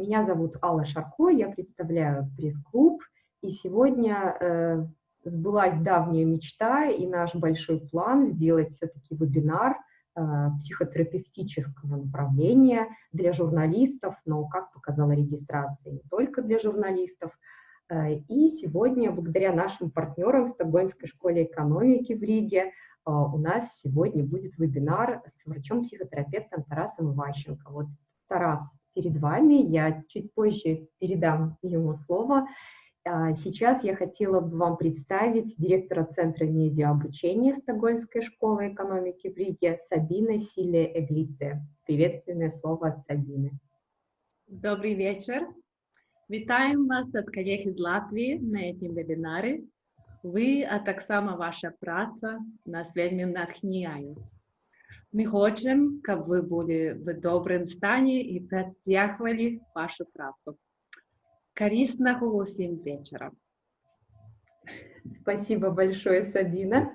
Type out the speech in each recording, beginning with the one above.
Меня зовут Алла Шарко, я представляю пресс-клуб, и сегодня э, сбылась давняя мечта и наш большой план сделать все-таки вебинар э, психотерапевтического направления для журналистов, но, как показала регистрация, не только для журналистов. Э, и сегодня, благодаря нашим партнерам в Стокгольмской школе экономики в Риге, э, у нас сегодня будет вебинар с врачом-психотерапевтом Тарасом Иващенко. Вот Тарас перед вами, я чуть позже передам ему слово. А, сейчас я хотела бы вам представить директора Центра медиаобучения Стокгольмской школы экономики в Риге Сабина Силе Эглите. Приветственное слово от Сабины. Добрый вечер. Вітаємо вас від колег із Латвії на цьому вебінарі. Ви, а так само ваша праця нас вельми натхняють. Ми хочемо, щоб ви були в доброму стані і працювали вашу працю. Корисного усім вечера. Спасибо большое, Сабина.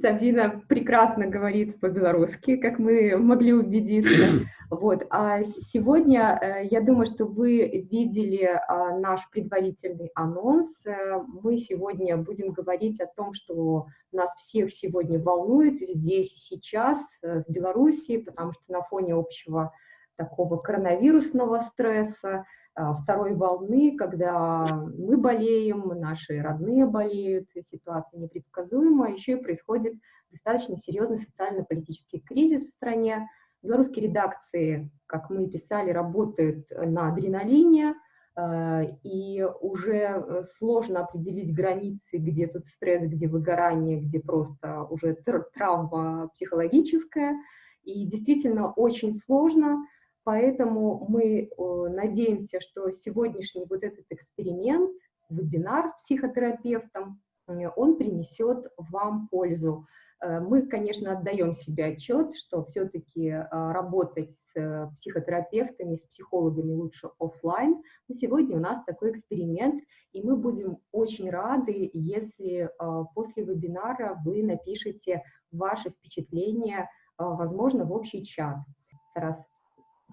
Сабина прекрасно говорит по-белорусски, как мы могли убедиться. Вот. А сегодня, э, я думаю, что вы видели а, наш предварительный анонс. Э, мы сегодня будем говорить о том, что нас всех сегодня волнует здесь и сейчас, э, в Беларуси, потому что на фоне общего такого коронавирусного стресса, второй волны, когда мы болеем, наши родные болеют, ситуация непредсказуемая, еще и происходит достаточно серьезный социально-политический кризис в стране. Белорусские редакции, как мы писали, работают на адреналине, а, и уже сложно определить границы, где тут стресс, где выгорание, где просто уже травма психологическая. И действительно очень сложно Поэтому мы надеемся, что сегодняшний вот этот эксперимент, вебинар с психотерапевтом, э, он принесет вам пользу. Э, мы, конечно, отдаем себе отчет, что все-таки а, работать с э, психотерапевтами, с психологами лучше офлайн. Но сегодня у нас такой эксперимент, и мы будем очень рады, если а, после вебинара вы напишите ваши впечатления, а, возможно, в общий чат. Тарас,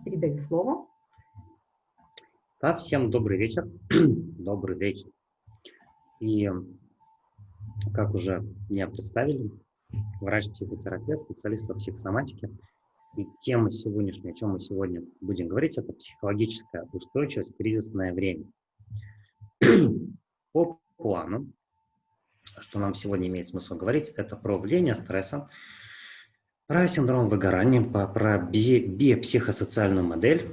Передаю слово. Да, всем добрый вечер. добрый вечер. И как уже меня представили, врач-психотерапевт, специалист по психосоматике. И тема сегодняшняя, о чем мы сегодня будем говорить, это психологическая устойчивость в кризисное время. по плану, что нам сегодня имеет смысл говорить, это про влияние стресса про синдром выгорания, про биопсихосоциальную модель.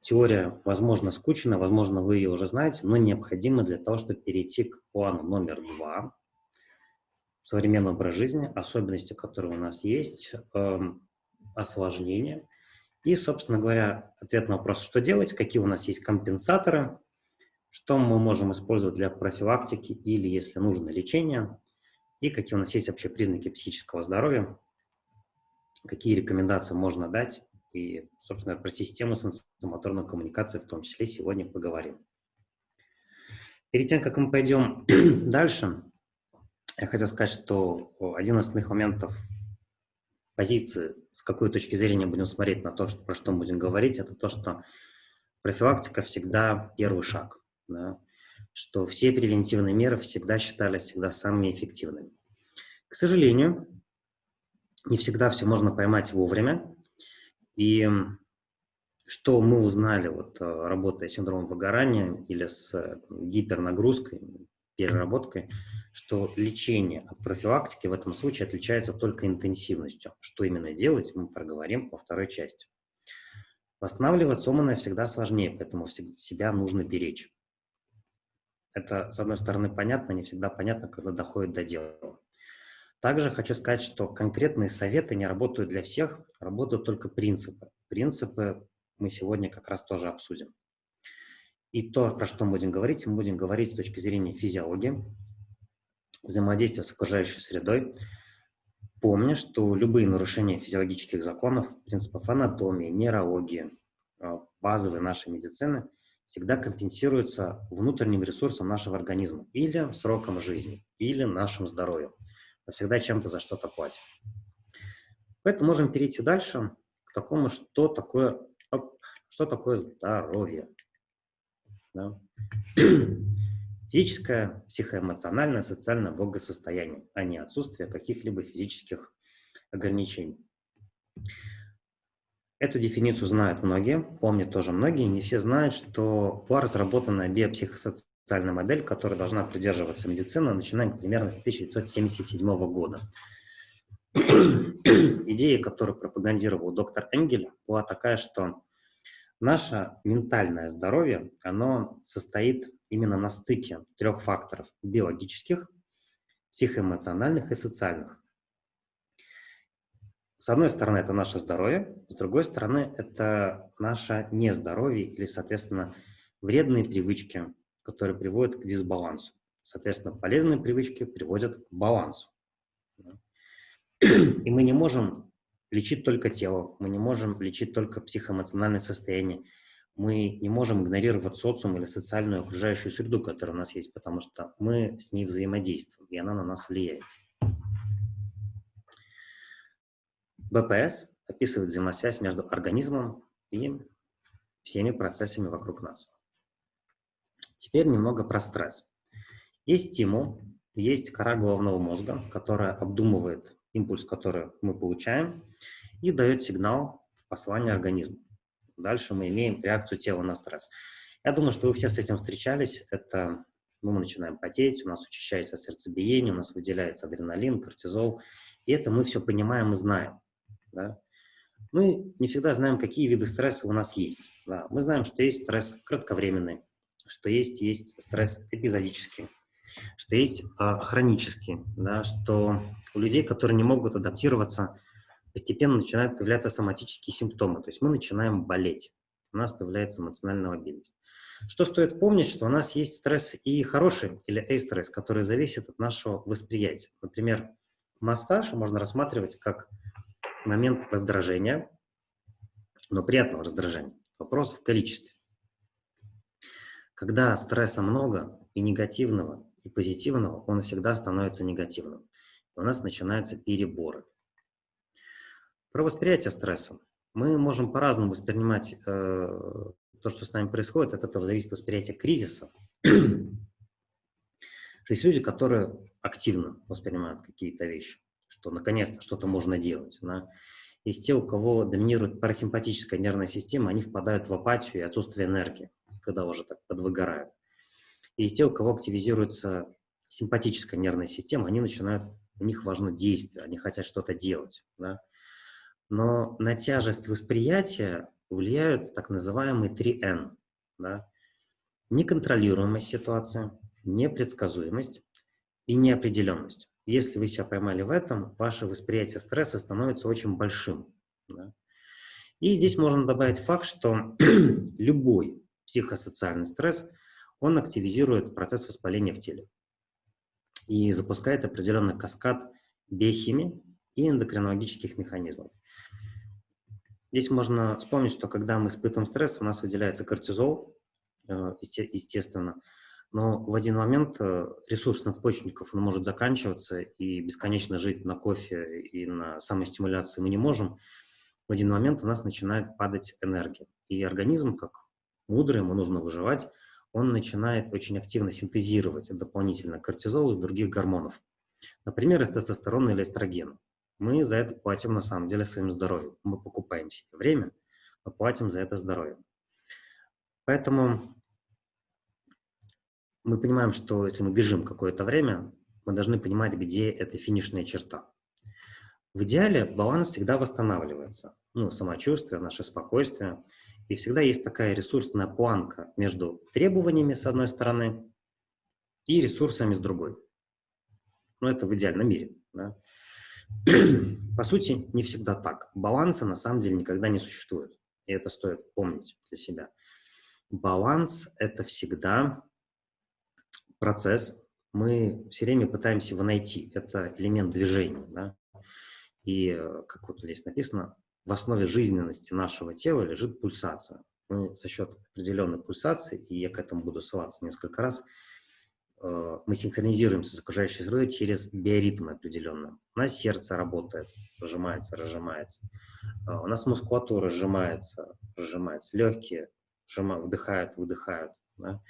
Теория, возможно, скучная, возможно, вы ее уже знаете, но необходима для того, чтобы перейти к плану номер два. Современный образ жизни, особенности, которые у нас есть, э. И, собственно говоря, ответ на вопрос, что делать, какие у нас есть компенсаторы, что мы можем использовать для профилактики или, если нужно, лечения, и какие у нас есть вообще признаки психического здоровья, какие рекомендации можно дать, и, собственно, про систему сенсомоторной коммуникации в том числе сегодня поговорим. Перед тем, как мы пойдем дальше, я хотел сказать, что один из основных моментов позиции, с какой точки зрения будем смотреть на то, что, про что мы будем говорить, это то, что профилактика всегда первый шаг, да? что все превентивные меры всегда считались всегда самыми эффективными. К сожалению, не всегда все можно поймать вовремя. И что мы узнали, вот, э, работая с синдромом выгорания или с гипернагрузкой, переработкой, что лечение от профилактики в этом случае отличается только интенсивностью. Что именно делать, мы проговорим во второй части. Восстанавливать сломанное всегда сложнее, поэтому себя нужно беречь. Это, с одной стороны, понятно, не всегда понятно, когда доходит до дела. Также хочу сказать, что конкретные советы не работают для всех, работают только принципы. Принципы мы сегодня как раз тоже обсудим. И то, про что мы будем говорить, мы будем говорить с точки зрения физиологии, взаимодействия с окружающей средой, помня, что любые нарушения физиологических законов, принципов анатомии, нейрологии, э, базовой нашей медицины всегда компенсируются внутренним ресурсом нашего организма или сроком жизни, или нашим здоровьем мы всегда чем-то за что-то платим. Поэтому можем перейти дальше к такому, что такое, что такое здоровье. Да? Физическое, психоэмоциональное, социальное благосостояние, а не отсутствие каких-либо физических ограничений. Эту дефиницию знают многие, помнят тоже многие, не все знают, что была разработана биопсихосоциальная модель, которая должна придерживаться медицина, начиная примерно с 1977 года. Идея, которую пропагандировал доктор Энгель, была такая, что наше ментальное здоровье, оно состоит именно на стыке трех факторов – биологических, психоэмоциональных и социальных. С одной стороны, это наше здоровье, с другой стороны, это наше нездоровье или, соответственно, вредные привычки, которые приводят к дисбалансу. Соответственно, полезные привычки приводят к балансу. И мы не можем лечить только тело, мы не можем лечить только психоэмоциональное состояние, мы не можем игнорировать социум или социальную окружающую среду, которая у нас есть, потому что мы с ней взаимодействуем, и она на нас влияет. БПС описывает взаимосвязь между организмом и всеми процессами вокруг нас. Теперь немного про стресс. Есть стимул, есть кора головного мозга, которая обдумывает импульс, который мы получаем, и дает сигнал в послание организму. Дальше мы имеем реакцию тела на стресс. Я думаю, что вы все с этим встречались. Это мы начинаем потеть, у нас учащается сердцебиение, у нас выделяется адреналин, кортизол. И это мы все понимаем и знаем. Да? Мы не всегда знаем, какие виды стресса у нас есть. Да? Мы знаем, что есть стресс кратковременный, что есть, есть стресс эпизодический, что есть э, хронический, да? что у людей, которые не могут адаптироваться постепенно начинают появляться соматические симптомы, то есть мы начинаем болеть, у нас появляется эмоциональная мобильность. Что стоит помнить, что у нас есть стресс и хороший, или эйстресс, который зависит от нашего восприятия. Например, массаж можно рассматривать как момент раздражения, но приятного раздражения. Вопрос в количестве. Когда стресса много, и негативного, и позитивного, он всегда становится негативным. И у нас начинаются переборы. Про восприятие стресса. Мы можем по-разному воспринимать э, то, что с нами происходит. От этого зависит восприятие кризиса. Есть люди, которые активно воспринимают какие-то вещи, что наконец-то что-то можно делать. Есть те, у кого доминирует парасимпатическая нервная система, они впадают в апатию и отсутствие энергии, когда уже так подвыгорают. И есть те, у кого активизируется симпатическая нервная система, они начинают, у них важно действие, они хотят что-то делать. Да? Но на тяжесть восприятия влияют так называемые 3N. Да? Неконтролируемая ситуация, непредсказуемость и неопределенность. Если вы себя поймали в этом, ваше восприятие стресса становится очень большим. Да? И здесь можно добавить факт, что любой психосоциальный стресс, он активизирует процесс воспаления в теле и запускает определенный каскад биохимии и эндокринологических механизмов. Здесь можно вспомнить, что когда мы испытываем стресс, у нас выделяется кортизол, э, естественно, но в один момент э, ресурс надпочечников он может заканчиваться, и бесконечно жить на кофе и на самостимуляции мы не можем. В один момент у нас начинает падать энергия. И организм, как мудрый, ему нужно выживать, он начинает очень активно синтезировать дополнительно кортизол из других гормонов. Например, из тестостерона или эстрогена мы за это платим на самом деле своим здоровьем. Мы покупаем себе время, мы платим за это здоровье. Поэтому мы понимаем, что если мы бежим какое-то время, мы должны понимать, где эта финишная черта. В идеале баланс всегда восстанавливается. Ну, самочувствие, наше спокойствие. И всегда есть такая ресурсная планка между требованиями с одной стороны и ресурсами с другой. Ну, это в идеальном мире. Да? По сути, не всегда так. Баланса на самом деле никогда не существует. И это стоит помнить для себя. Баланс – это всегда процесс. Мы все время пытаемся его найти. Это элемент движения. Да? И, э, как вот здесь написано, в основе жизненности нашего тела лежит пульсация. Мы за счет определенной пульсации, и я к этому буду ссылаться несколько раз, Э, мы синхронизируемся с окружающей средой через биоритмы определенные. У нас сердце работает, сжимается, разжимается. Э, у нас мускулатура сжимается, разжимается. Легкие сжимают, вдыхают, выдыхают. Да?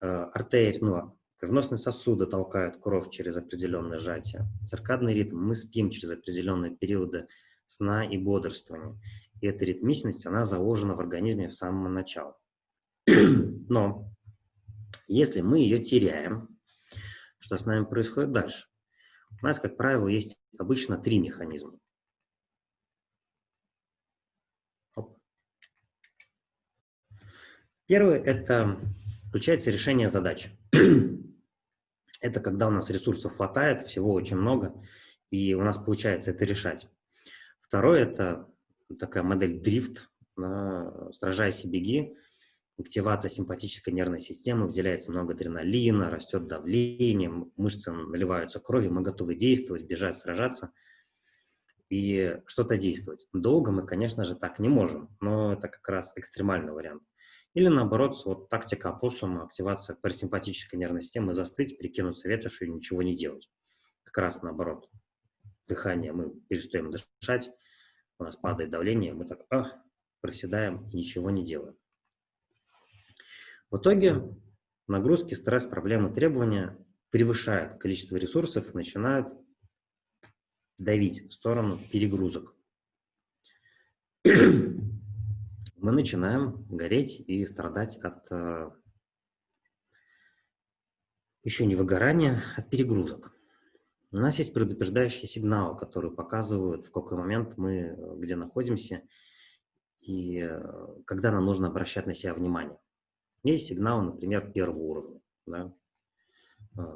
Артерий, ну, кровеносные сосуды толкают кровь через определенное сжатие. Циркадный ритм, мы спим через определенные периоды сна и бодрствования. И эта ритмичность, она заложена в организме в самого начала. Но если мы ее теряем, что с нами происходит дальше? У нас, как правило, есть обычно три механизма. Первый – это включается решение задач. это когда у нас ресурсов хватает, всего очень много, и у нас получается это решать. Второе – это такая модель дрифт, сражайся, беги, активация симпатической нервной системы, выделяется много адреналина, растет давление, мышцы наливаются кровью, мы готовы действовать, бежать, сражаться и что-то действовать. Долго мы, конечно же, так не можем, но это как раз экстремальный вариант. Или наоборот, вот тактика опоссума, активация парасимпатической нервной системы, застыть, прикинуться ветошью и ничего не делать. Как раз наоборот. Дыхание, мы перестаем дышать, у нас падает давление, мы так ах, проседаем и ничего не делаем. В итоге нагрузки, стресс, проблемы, требования превышают количество ресурсов и начинают давить в сторону перегрузок. Мы начинаем гореть и страдать от э, еще не выгорания, от перегрузок. У нас есть предупреждающие сигналы, которые показывают, в какой момент мы э, где находимся и э, когда нам нужно обращать на себя внимание. Есть сигнал, например, первого уровня. Да?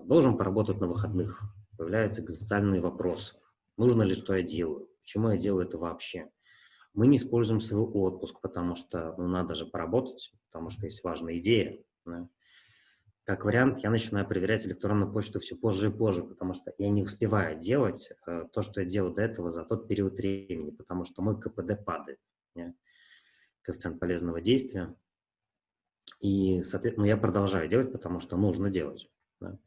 Должен поработать на выходных. Появляются экзистенциальные вопросы. Нужно ли, что я делаю? Почему я делаю это вообще? Мы не используем свой отпуск, потому что ну, надо же поработать, потому что есть важная идея. Да? Как вариант, я начинаю проверять электронную почту все позже и позже, потому что я не успеваю делать э, то, что я делал до этого за тот период времени, потому что мой КПД падает. Да? Коэффициент полезного действия и, соответственно, ну, я продолжаю делать, потому что нужно делать. Да.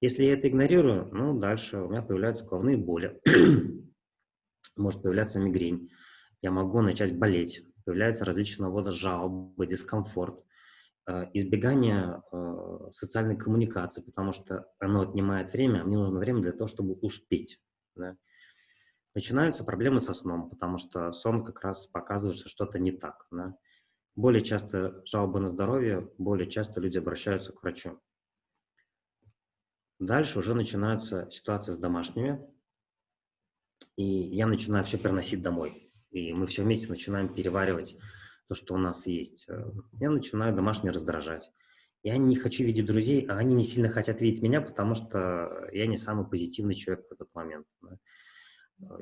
Если я это игнорирую, ну, дальше у меня появляются головные боли, может появляться мигрень, я могу начать болеть, появляются различного рода жалобы, дискомфорт, э, избегание э, социальной коммуникации, потому что оно отнимает время, а мне нужно время для того, чтобы успеть. Да. Начинаются проблемы со сном, потому что сон как раз показывает, что что-то не так. Да. Более часто жалобы на здоровье, более часто люди обращаются к врачу. Дальше уже начинаются ситуации с домашними, и я начинаю все переносить домой. И мы все вместе начинаем переваривать то, что у нас есть. Я начинаю домашние раздражать. Я не хочу видеть друзей, а они не сильно хотят видеть меня, потому что я не самый позитивный человек в этот момент.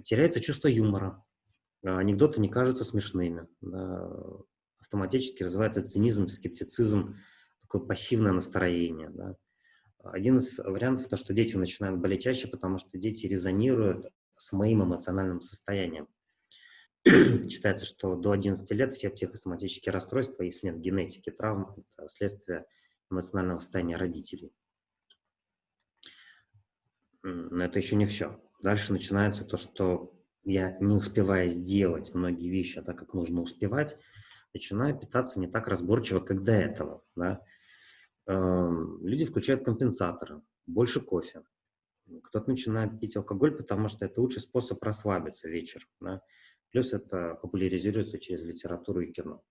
Теряется чувство юмора. Анекдоты не кажутся смешными автоматически развивается цинизм, скептицизм, такое пассивное настроение. Один из вариантов то, что дети начинают болеть чаще, потому что дети резонируют с моим эмоциональным состоянием. Считается, что до 11 лет все психосоматические расстройства, если нет генетики травм, это следствие эмоционального состояния родителей. Но это еще не все. Дальше начинается то, что я не успеваю сделать многие вещи, а так как нужно успевать, начинаю питаться не так разборчиво, как до этого. Да? Эм, люди включают компенсаторы, больше кофе. Кто-то начинает пить алкоголь, потому что это лучший способ расслабиться вечер. Да? Плюс это популяризируется через литературу и кино.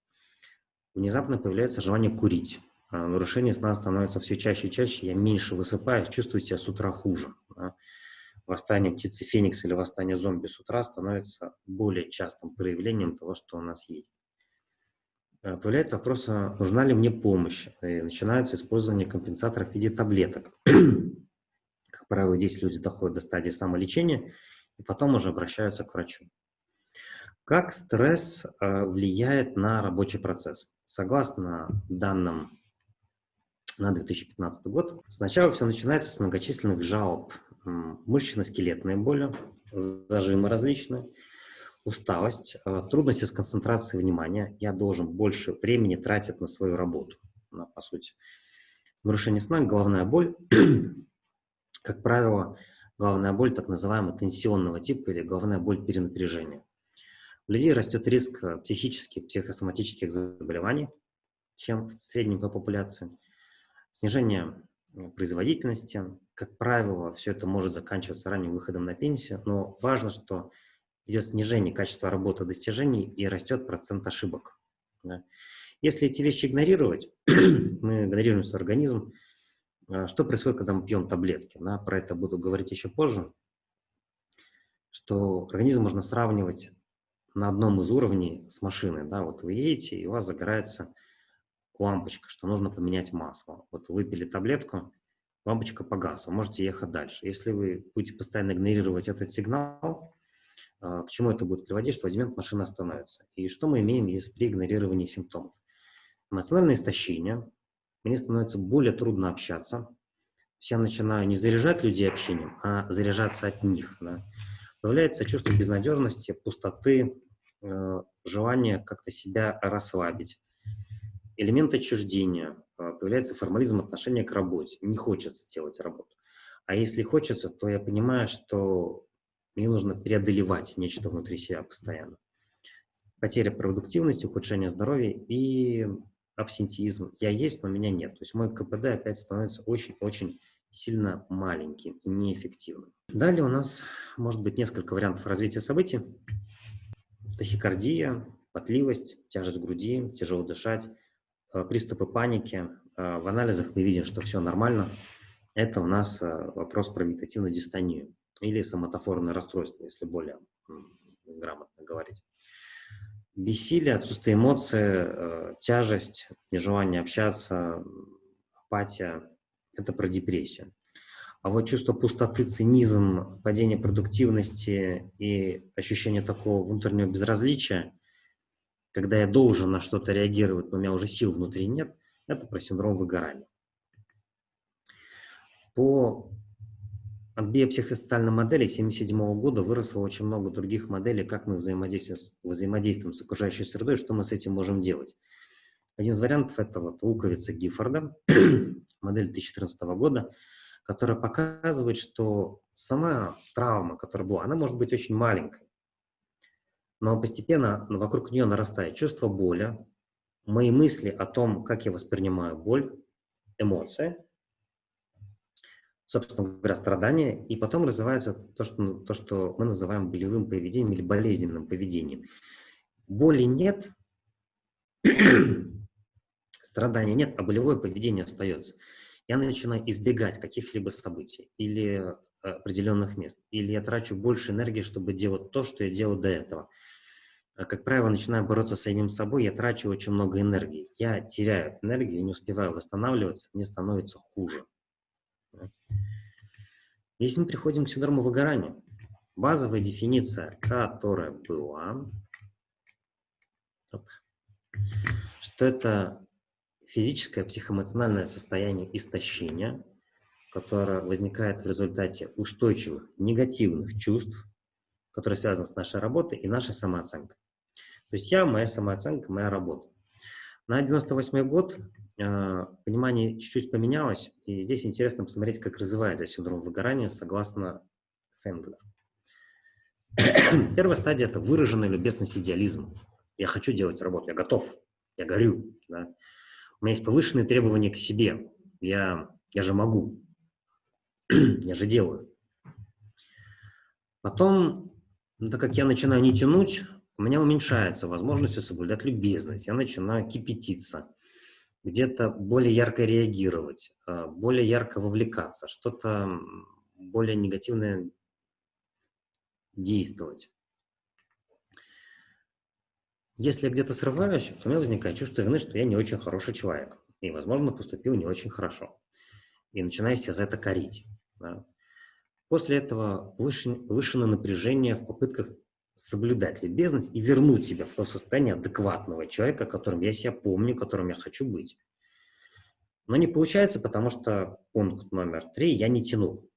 Внезапно появляется желание курить. А нарушение сна становится все чаще и чаще, я меньше высыпаюсь, чувствую себя с утра хуже. Восстание птицы Феникс или восстание зомби с утра становится более частым проявлением того, что у нас есть. Э, появляется вопрос, а нужна ли мне помощь. И начинается использование компенсаторов в виде таблеток. Как правило, здесь люди доходят до стадии самолечения и потом уже обращаются к врачу. Как стресс э, влияет на рабочий процесс? Согласно данным на 2015 год, сначала все начинается с многочисленных жалоб. Мышечно-скелетные боли, зажимы различные – усталость, э, трудности с концентрацией внимания. Я должен больше времени тратить на свою работу, на, по сути. Нарушение сна, головная боль. Как правило, головная боль так называемого тенсионного типа или головная боль перенапряжения. У людей растет риск психических, психосоматических заболеваний, чем в среднем по популяции. Снижение э, производительности. Как правило, все это может заканчиваться ранним выходом на пенсию, но важно, что идет снижение качества работы достижений и растет процент ошибок. Да. Если эти вещи игнорировать, мы игнорируем свой организм, а, что происходит, когда мы пьем таблетки? Да? Про это буду говорить еще позже, что организм можно сравнивать на одном из уровней с машиной. Да? Вот вы едете, и у вас загорается лампочка, что нужно поменять масло. Вот выпили таблетку, лампочка погасла, можете ехать дальше. Если вы будете постоянно игнорировать этот сигнал, а, к чему это будет приводить, что в один момент машина остановится. И что мы имеем если при игнорировании симптомов? Эмоциональное истощение, мне становится более трудно общаться. Я начинаю не заряжать людей общением, а заряжаться от них. Да. Появляется чувство безнадежности, пустоты, желание как-то себя расслабить. Элемент отчуждения, э, появляется формализм отношения к работе. Не хочется делать работу. А если хочется, то я понимаю, что мне нужно преодолевать нечто внутри себя постоянно. Потеря продуктивности, ухудшение здоровья и абсентизм. Я есть, но меня нет. То есть мой КПД опять становится очень-очень сильно маленьким и неэффективным. Далее у нас может быть несколько вариантов развития событий. Тахикардия, потливость, тяжесть груди, тяжело дышать, э, приступы паники. Э, в анализах мы видим, что все нормально. Это у нас э, вопрос про вегетативную дистонию или соматофорное расстройство, если более грамотно говорить. Бессилие, отсутствие эмоций, тяжесть, нежелание общаться, апатия – это про депрессию. А вот чувство пустоты, цинизм, падение продуктивности и ощущение такого внутреннего безразличия, когда я должен на что-то реагировать, но у меня уже сил внутри нет, это про синдром выгорания. По от биопсихосоциальной модели 1977 года выросло очень много других моделей, как мы взаимодействуем, взаимодействуем с окружающей средой, что мы с этим можем делать. Один из вариантов – это вот луковица Гиффорда, модель 2014 года, которая показывает, что сама травма, которая была, она может быть очень маленькой, но постепенно вокруг нее нарастает чувство боли, мои мысли о том, как я воспринимаю боль, эмоции – собственно говоря, страдания, и потом развивается то что, то, что мы называем болевым поведением или болезненным поведением. Боли нет, страдания нет, а болевое поведение остается. Я начинаю избегать каких-либо событий или э, определенных мест, или я трачу больше энергии, чтобы делать то, что я делал до этого. А, как правило, начинаю бороться с самим собой, я трачу очень много энергии. Я теряю энергию, не успеваю восстанавливаться, мне становится хуже. Если мы приходим к синдрому выгорания, базовая дефиниция, которая была, что это физическое, психоэмоциональное состояние истощения, которое возникает в результате устойчивых негативных чувств, которые связаны с нашей работой и нашей самооценкой. То есть я, моя самооценка, моя работа. На 98 год э, понимание чуть-чуть поменялось, и здесь интересно посмотреть, как развивается синдром выгорания согласно Фенглер. Первая стадия – это выраженный любезность идеализм. Я хочу делать работу, я готов, я горю. Да? У меня есть повышенные требования к себе. Я, я же могу, я же делаю. Потом, ну, так как я начинаю не тянуть, у меня уменьшается возможность соблюдать любезность, я начинаю кипятиться, где-то более ярко реагировать, а, более ярко вовлекаться, что-то более негативное действовать. Если я где-то срываюсь, у меня возникает чувство вины, что я не очень хороший человек. И, возможно, поступил не очень хорошо. И начинаю себя за это корить. Да. После этого повышенное напряжение в попытках соблюдать любезность и вернуть себя в то состояние адекватного человека, которым я себя помню, которым я хочу быть. Но не получается, потому что пункт номер три я не тянул.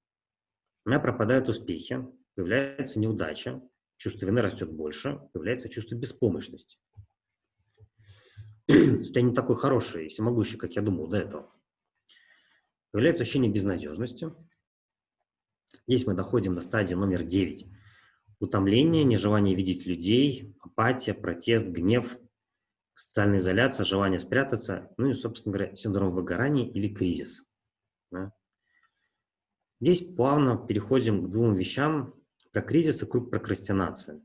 У меня пропадают успехи, появляется неудача, чувство вины растет больше, появляется чувство беспомощности. Что я не такой хороший и всемогущий, как я думал до этого. Появляется ощущение безнадежности. Здесь мы доходим до стадии номер девять утомление, нежелание видеть людей, апатия, протест, гнев, социальная изоляция, желание спрятаться, ну и, собственно говоря, синдром выгорания или кризис. Да? Здесь плавно переходим к двум вещам. Про кризис и круг прокрастинации.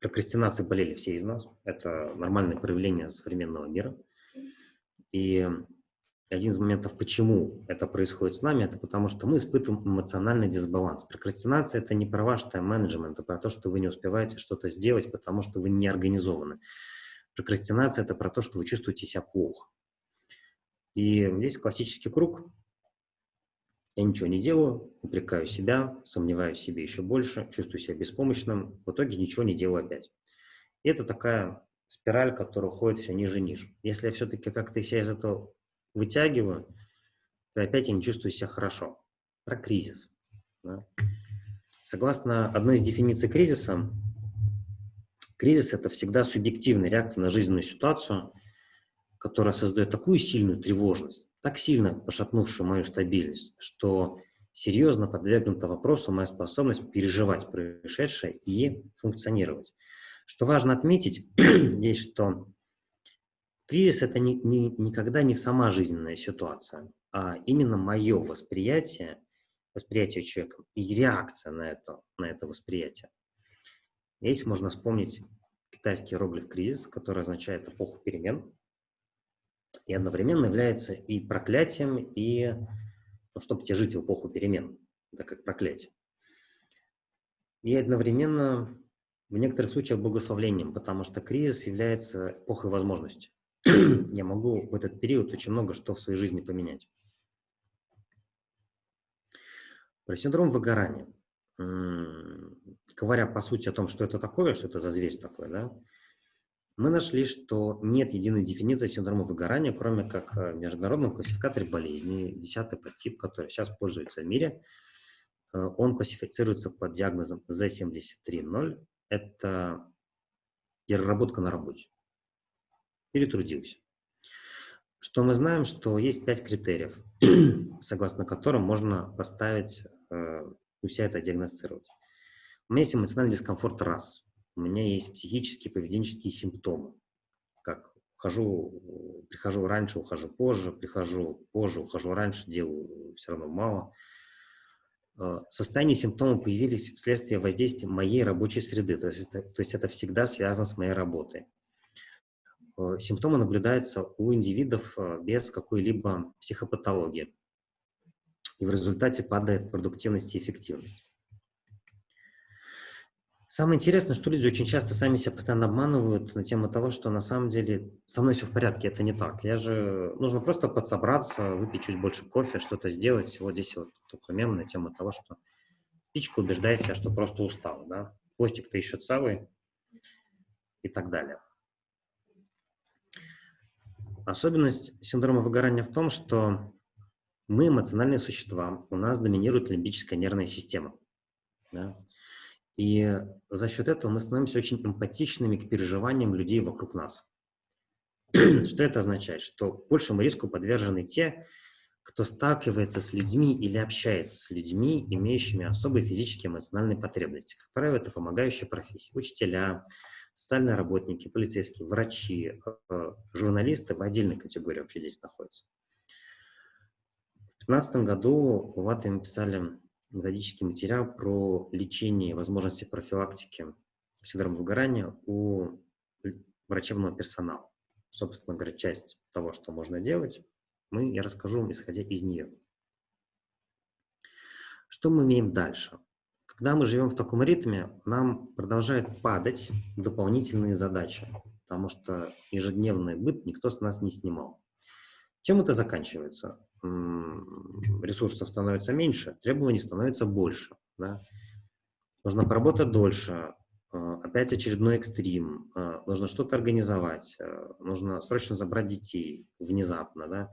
Прокрастинацией болели все из нас. Это нормальное проявление современного мира. И один из моментов, почему это происходит с нами, это потому что мы испытываем эмоциональный дисбаланс. Прокрастинация – это не про ваш тайм-менеджмент, это про то, что вы не успеваете что-то сделать, потому что вы не организованы. Прокрастинация – это про то, что вы чувствуете себя плохо. И здесь классический круг. Я ничего не делаю, упрекаю себя, сомневаюсь в себе еще больше, чувствую себя беспомощным, в итоге ничего не делаю опять. И это такая спираль, которая уходит все ниже и ниже. Если я все-таки как-то себя из этого вытягиваю, то опять я не чувствую себя хорошо. Про кризис. Да? Согласно одной из дефиниций кризиса, кризис – это всегда субъективная реакция на жизненную ситуацию, которая создает такую сильную тревожность, так сильно пошатнувшую мою стабильность, что серьезно подвергнута вопросу моя способность переживать происшедшее и функционировать. Что важно отметить здесь, что Кризис – это не, не, никогда не сама жизненная ситуация, а именно мое восприятие, восприятие человека и реакция на это, на это восприятие. Здесь можно вспомнить китайский иероглиф «кризис», который означает эпоху перемен, и одновременно является и проклятием, и, ну, чтобы тебе жить в эпоху перемен, это как проклятие. И одновременно в некоторых случаях благословлением, потому что кризис является эпохой возможностей. я могу в этот период очень много что в своей жизни поменять. Про синдром выгорания. Говоря по сути о том, что это такое, что это за зверь такой, да, мы нашли, что нет единой дефиниции синдрома выгорания, кроме как в международном классификаторе болезней, 10 подтип, который сейчас пользуется в мире. Э, он классифицируется под диагнозом Z73.0. Это переработка на работе перетрудился. Что мы знаем, что есть пять критериев, согласно которым можно поставить, э, у себя это диагностировать. У меня есть эмоциональный дискомфорт раз. У меня есть психические, поведенческие симптомы. Как ухожу, прихожу раньше, ухожу позже, прихожу позже, ухожу раньше, делаю все равно мало. Э, состояние симптомов появились вследствие воздействия моей рабочей среды. То есть это, то есть это всегда связано с моей работой. Э, симптомы наблюдаются у индивидов э, без какой-либо психопатологии. И в результате падает продуктивность и эффективность. Самое интересное, что люди очень часто сами себя постоянно обманывают на тему того, что на самом деле со мной все в порядке, это не так. Я же, нужно просто подсобраться, выпить чуть больше кофе, что-то сделать. Вот здесь вот такой мем на тему того, что птичка убеждает себя, что просто устал, да. Хвостик-то еще целый и так далее. Особенность синдрома выгорания в том, что мы эмоциональные существа, у нас доминирует лимбическая нервная система. Да? И за счет этого мы становимся очень эмпатичными к переживаниям людей вокруг нас. Что это означает? Что большему риску подвержены те, кто сталкивается с людьми или общается с людьми, имеющими особые физические и эмоциональные потребности. Как правило, это помогающие профессии. Учителя, социальные работники, полицейские, врачи, э, журналисты в отдельной категории вообще здесь находятся. В 2015 году в АТМ писали методический материал про лечение возможности профилактики синдрома выгорания у врачебного персонала. Собственно говоря, часть того, что можно делать, мы, я расскажу вам, исходя из нее. Что мы имеем дальше? Когда мы живем в таком ритме, нам продолжают падать дополнительные задачи, потому что ежедневный быт никто с нас не снимал. Чем это заканчивается? Ресурсов становится меньше, требований становится больше. Да? Нужно поработать дольше, а, опять очередной экстрим, а, нужно что-то организовать, а, нужно срочно забрать детей внезапно, да,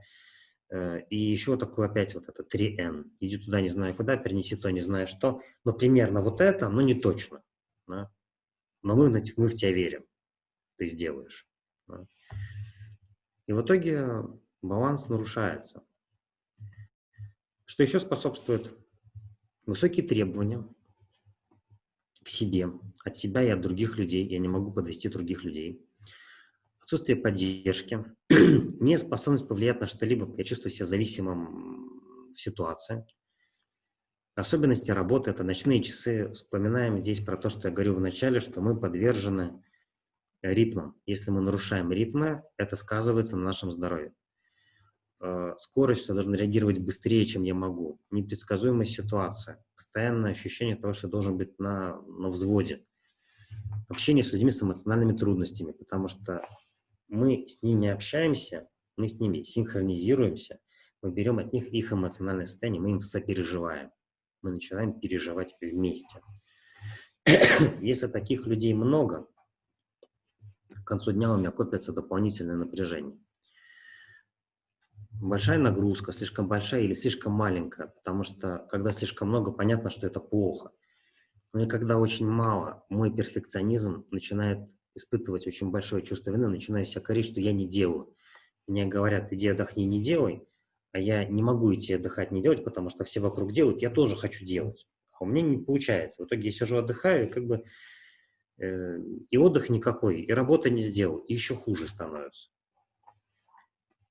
Э, и еще такой опять вот это 3N. Иди туда не знаю куда, перенеси то не знаю что. Но примерно вот это, но не точно. Да? Но мы, мы в тебя верим. Ты сделаешь. Да? И в итоге баланс нарушается. Что еще способствует? Высокие требования к себе, от себя и от других людей. Я не могу подвести других людей. отсутствие поддержки, неспособность повлиять на что-либо, я чувствую себя зависимым в ситуации. Особенности работы – это ночные часы. Вспоминаем здесь про то, что я говорил в начале, что мы подвержены ритмам. Если мы нарушаем ритмы, это сказывается на нашем здоровье. Э, скорость, что должен реагировать быстрее, чем я могу. Непредсказуемая ситуация. Постоянное ощущение того, что я должен быть на, на взводе. Общение с людьми с эмоциональными трудностями, потому что мы с ними общаемся, мы с ними синхронизируемся, мы берем от них их эмоциональное состояние, мы им сопереживаем. Мы начинаем переживать вместе. Если таких людей много, к концу дня у меня копится дополнительное напряжение. Большая нагрузка, слишком большая или слишком маленькая, потому что когда слишком много, понятно, что это плохо. Но и когда очень мало, мой перфекционизм начинает испытывать очень большое чувство вины, начинаю себя корить, что я не делаю. Мне говорят, иди отдохни, не делай, а я не могу идти отдыхать, не делать, потому что все вокруг делают, я тоже хочу делать. А у меня не получается. В итоге я сижу, отдыхаю, и как бы э, и отдых никакой, и работа не сделал, и еще хуже становится.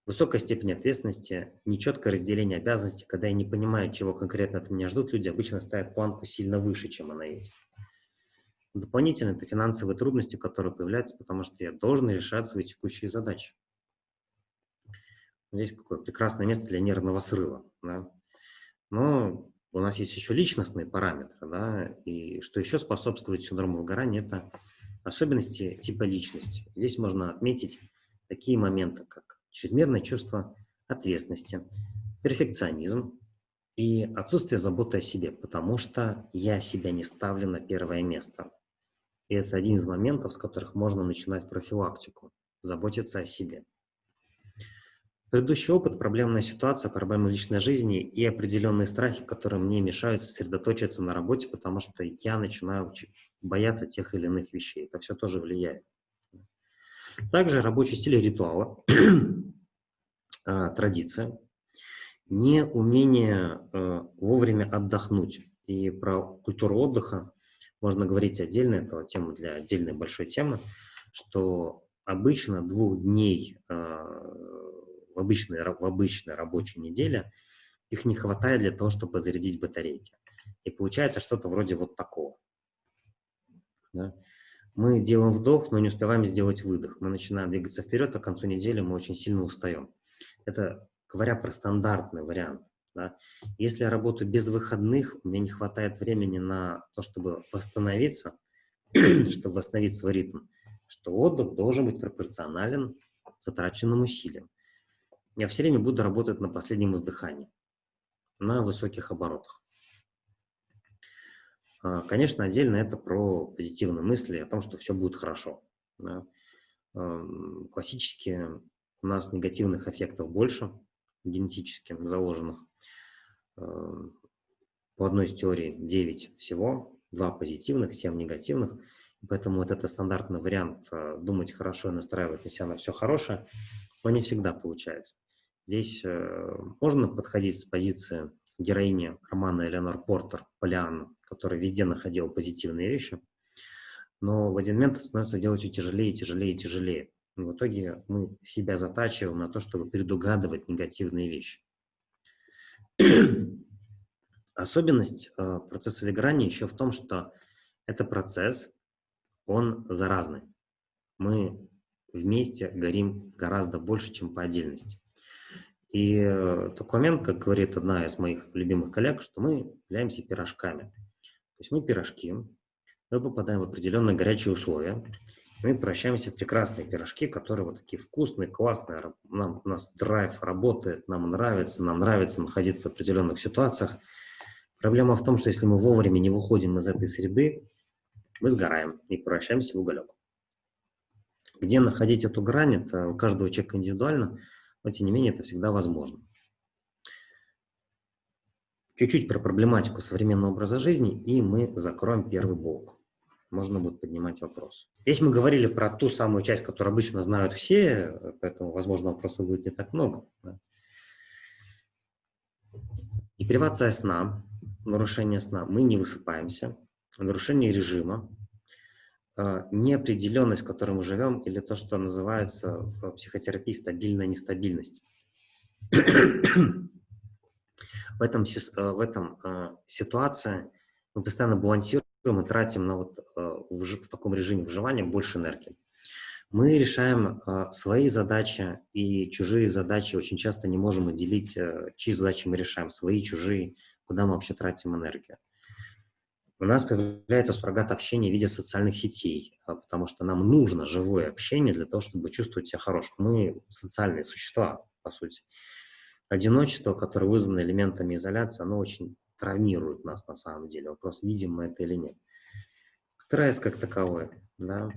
Высокая степень ответственности, нечеткое разделение обязанностей, когда я не понимаю, чего конкретно от меня ждут, люди обычно ставят планку сильно выше, чем она есть. Дополнительно это финансовые трудности, которые появляются, потому что я должен решать свои текущие задачи. Здесь какое прекрасное место для нервного срыва. Да? Но у нас есть еще личностные параметры. Да? И что еще способствует синдрому выгорания, это особенности типа личности. Здесь можно отметить такие моменты, как чрезмерное чувство ответственности, перфекционизм и отсутствие заботы о себе, потому что я себя не ставлю на первое место. И это один из моментов, с которых можно начинать профилактику, заботиться о себе. Предыдущий опыт, проблемная ситуация, проблемы личной жизни и определенные страхи, которые мне мешают сосредоточиться на работе, потому что я начинаю бояться тех или иных вещей. Это все тоже влияет. Также рабочий стиль ритуала, а, традиция, неумение э, вовремя отдохнуть. И про культуру отдыха можно говорить отдельно, это тема для отдельной большой темы, что обычно двух дней э, в обычной, в обычной рабочей неделе их не хватает для того, чтобы зарядить батарейки. И получается что-то вроде вот такого. Да? Мы делаем вдох, но не успеваем сделать выдох. Мы начинаем двигаться вперед, а к концу недели мы очень сильно устаем. Это говоря про стандартный вариант. Да? Если я работаю без выходных, у меня не хватает времени на то, чтобы восстановиться, чтобы восстановить свой ритм, что отдых должен быть пропорционален затраченным усилиям. Я все время буду работать на последнем издыхании, на высоких оборотах. А, конечно, отдельно это про позитивные мысли о том, что все будет хорошо. Да? Классически у нас негативных эффектов больше, генетически заложенных. По одной из теорий 9 всего, 2 позитивных, 7 негативных. Поэтому вот это стандартный вариант э, думать хорошо и настраивать на себя на все хорошее, но не всегда получается. Здесь э, можно подходить с позиции героини романа Эленор Портер, Полианна, которая везде находила позитивные вещи, но в один момент становится делать все тяжелее, тяжелее, тяжелее. И в итоге мы себя затачиваем на то, чтобы предугадывать негативные вещи. Особенность э, процесса выгорания еще в том, что это процесс, он заразный. Мы вместе горим гораздо больше, чем по отдельности. И э, такой момент, как говорит одна из моих любимых коллег, что мы являемся пирожками. То есть мы пирожки, мы попадаем в определенные горячие условия, мы превращаемся в прекрасные пирожки, которые вот такие вкусные, классные, нам, у нас драйв работает, нам нравится, нам нравится находиться в определенных ситуациях. Проблема в том, что если мы вовремя не выходим из этой среды, мы сгораем и превращаемся в уголек. Где находить эту грань, это у каждого человека индивидуально, но тем не менее это всегда возможно. Чуть-чуть про проблематику современного образа жизни, и мы закроем первый блок можно будет поднимать вопрос. Здесь мы говорили про ту самую часть, которую обычно знают все, поэтому, возможно, вопросов будет не так много. Да. Депривация сна, нарушение сна. Мы не высыпаемся. Нарушение режима. Э, неопределенность, в которой мы живем, или то, что называется в психотерапии стабильная нестабильность. в этом, э, в этом э, ситуация мы постоянно балансируем и тратим на вот, в, в таком режиме выживания больше энергии. Мы решаем свои задачи и чужие задачи. Очень часто не можем отделить, чьи задачи мы решаем, свои, чужие, куда мы вообще тратим энергию. У нас появляется суррогат общения в виде социальных сетей, э, потому что нам нужно живое общение для того, чтобы чувствовать себя хорошим. Мы социальные существа, по сути. Одиночество, которое вызвано элементами изоляции, оно очень травмирует нас на самом деле. Вопрос, видим мы это или нет. Стресс как таковой, да,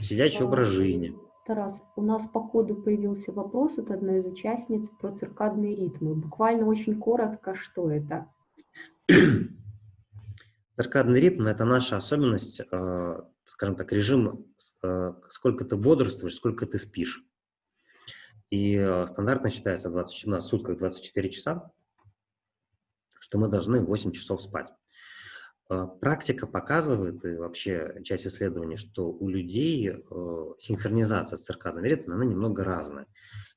Сидячий образ жизни. Тарас, у нас по ходу появился вопрос от одной из участниц про циркадные ритмы. Буквально очень коротко, что это? Циркадный ритм – это наша особенность, э, скажем так, режим, э, сколько ты бодрствуешь, сколько ты спишь. И э, стандартно считается 20, на сутках 24 часа, что мы должны 8 часов спать. А, практика показывает, и вообще часть исследований, что у людей синхронизация с циркадным ритмом, она немного разная.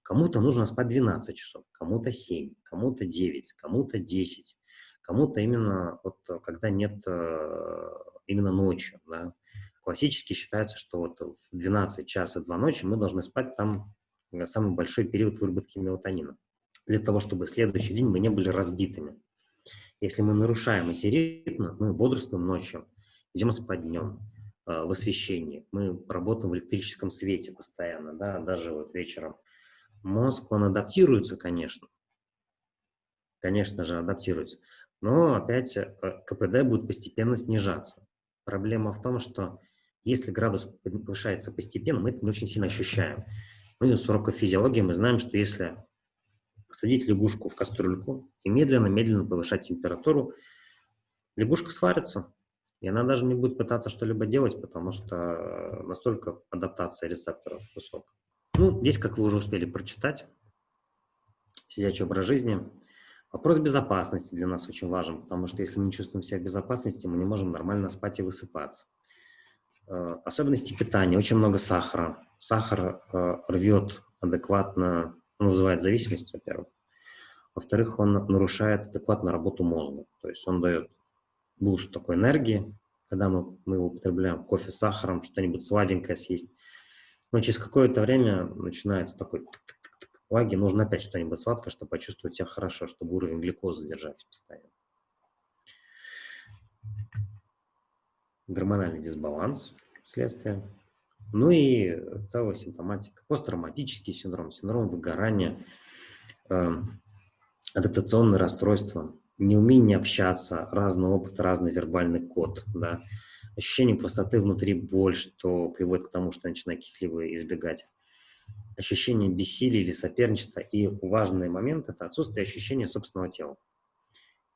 Кому-то нужно спать 12 часов, кому-то 7, кому-то 9, кому-то 10, кому-то именно вот э, когда нет э, именно ночью. Да. Классически считается, что вот в 12 часов 2 ночи мы должны спать там самый большой период выработки мелатонина, для того, чтобы следующий день мы не были разбитыми. Если мы нарушаем эти ритмы, мы бодрствуем ночью, идем спать днем, э, в освещении, мы работаем в электрическом свете постоянно, да, даже вот вечером. Мозг, он адаптируется, конечно, конечно же, адаптируется, но опять э, КПД будет постепенно снижаться. Проблема в том, что если градус повышается постепенно, мы это не очень сильно ощущаем. Мы с уроков физиологии мы знаем, что если посадить лягушку в кастрюльку и медленно-медленно повышать температуру. Лягушка сварится, и она даже не будет пытаться что-либо делать, потому что настолько адаптация рецепторов высокая. Ну, здесь, как вы уже успели прочитать, сидячий образ жизни. Вопрос безопасности для нас очень важен, потому что если мы не чувствуем себя в безопасности, мы не можем нормально спать и высыпаться. Э, особенности питания. Очень много сахара. Сахар э, рвет адекватно он вызывает зависимость, во-первых. Во-вторых, он нарушает адекватно работу мозга. То есть он дает boost такой энергии, когда мы, мы его употребляем, кофе с сахаром, что-нибудь сладенькое съесть. Но через какое-то время начинается такой lag, и нужно опять что-нибудь сладкое, чтобы почувствовать себя хорошо, чтобы уровень глюкозы держать постоянно. Гормональный дисбаланс следствие. Ну и целая симптоматика. Посттравматический синдром, синдром выгорания, э, адаптационные расстройства, неумение общаться, разный опыт, разный вербальный код, да, ощущение пустоты внутри, боль, что приводит к тому, что начинает каких-либо избегать, ощущение бессилия или соперничества. И важный момент – это отсутствие ощущения собственного тела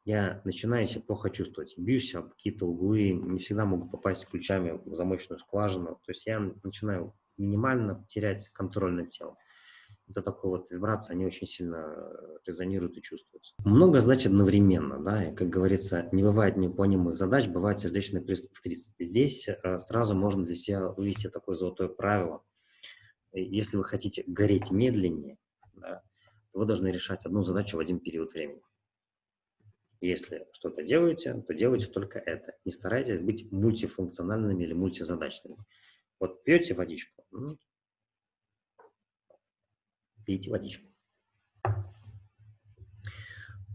я начинаю себя плохо чувствовать. Бьюсь об какие-то углы, не всегда могу попасть ключами в замочную скважину. То есть я начинаю минимально терять контроль над телом. Это такая вот вибрация, они очень сильно резонируют и чувствуются. Много значит одновременно, да, и, как говорится, не бывает невыполнимых задач, бывает сердечный приступ в 30. Здесь э, сразу можно для себя вывести такое золотое правило. Если вы хотите гореть медленнее, да, вы должны решать одну задачу в один период времени. Если что-то делаете, то делайте только это. Не старайтесь быть мультифункциональными или мультизадачными. Вот пьете водичку, пейте водичку.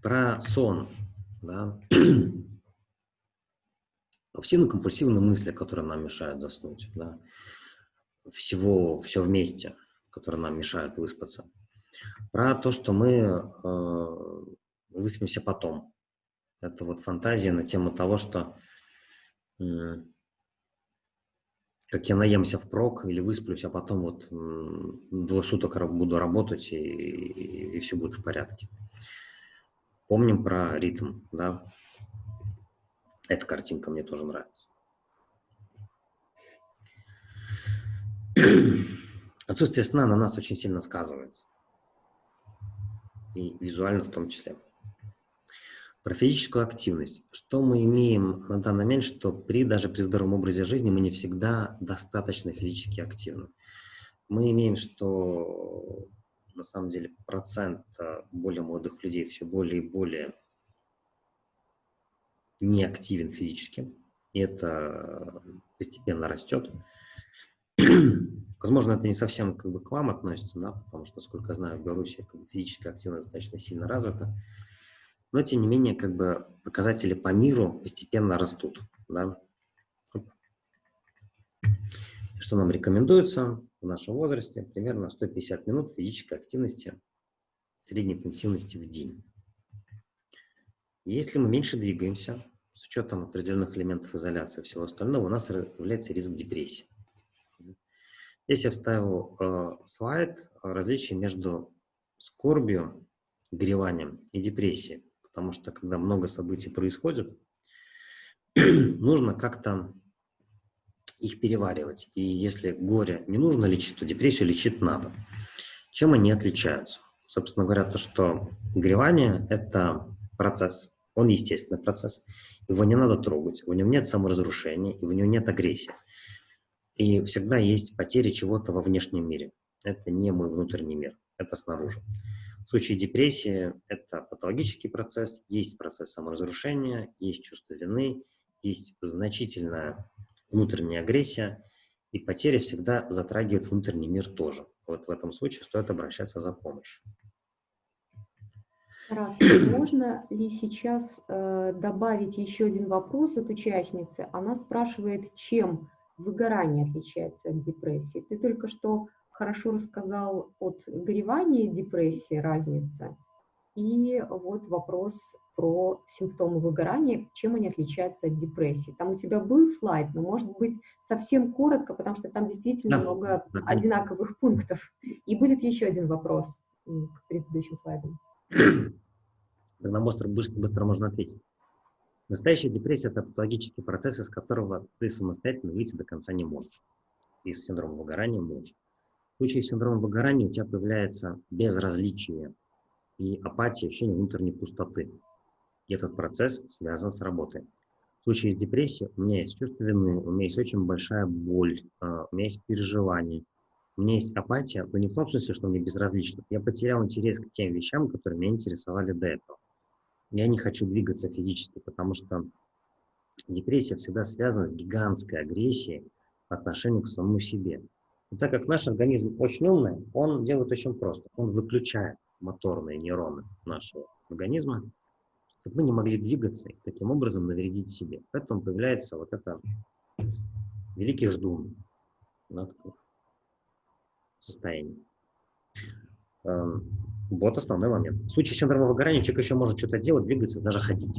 Про сон. Да. Обсессивно-компульсивные мысли, которые нам мешают заснуть. Да. Всего, все вместе, которые нам мешают выспаться. Про то, что мы э, выспимся потом. Это вот фантазия на тему того, что как я наемся впрок или высплюсь, а потом вот двое суток буду работать и, и, и все будет в порядке. Помним про ритм, да? Эта картинка мне тоже нравится. Отсутствие сна на нас очень сильно сказывается. И визуально в том числе. Про физическую активность. Что мы имеем на данный момент, что при, даже при здоровом образе жизни мы не всегда достаточно физически активны. Мы имеем, что на самом деле процент э, более молодых людей все более и более неактивен физически, и это постепенно растет. Возможно, это не совсем как бы к вам относится, да, потому что, насколько я знаю, в Беларуси как бы, физическая активность достаточно сильно развита. Но, тем не менее, как бы показатели по миру постепенно растут. Да? Что нам рекомендуется в нашем возрасте? Примерно 150 минут физической активности средней интенсивности в день. Если мы меньше двигаемся, с учетом определенных элементов изоляции и всего остального, у нас появляется риск депрессии. Здесь я вставил э, слайд различия между скорбью, гореванием и депрессией. Потому что, когда много событий происходит, нужно как-то их переваривать. И если горе не нужно лечить, то депрессию лечить надо. Чем они отличаются? Собственно говоря, то, что горевание – это процесс, он естественный процесс. Его не надо трогать, в нем нет саморазрушения, и в нем нет агрессии. И всегда есть потери чего-то во внешнем мире. Это не мой внутренний мир, это снаружи. В случае депрессии это патологический процесс, есть процесс саморазрушения, есть чувство вины, есть значительная внутренняя агрессия, и потери всегда затрагивают внутренний мир тоже. Вот в этом случае стоит обращаться за помощью. Раз, можно ли сейчас э, добавить еще один вопрос от участницы? Она спрашивает, чем выгорание отличается от депрессии. Ты только что хорошо рассказал от горевания и депрессии разница. И вот вопрос про симптомы выгорания, чем они отличаются от депрессии. Там у тебя был слайд, но может быть совсем коротко, потому что там действительно да. много одинаковых пунктов. И будет еще один вопрос к предыдущим слайдам. Тогда быстро, быстро, быстро можно ответить. Настоящая депрессия – это патологический процесс, из которого ты самостоятельно выйти до конца не можешь. Из синдрома выгорания можешь. В случае синдрома выгорания у тебя появляется безразличие и апатия, ощущение внутренней пустоты. И этот процесс связан с работой. В случае с депрессией у меня есть чувство вины, у меня есть очень большая боль, а, у меня есть переживания, у меня есть апатия, но не в том смысле, что мне безразлично. Я потерял интерес к тем вещам, которые меня интересовали до этого я не хочу двигаться физически, потому что депрессия всегда связана с гигантской агрессией по отношению к самому себе. И так как наш организм очень умный, он делает очень просто. Он выключает моторные нейроны нашего организма, чтобы мы не могли двигаться и таким образом навредить себе. Поэтому появляется вот это великий ждун. Состояние. Вот основной момент. В случае синдрома выгорания человек еще может что-то делать, двигаться, даже ходить.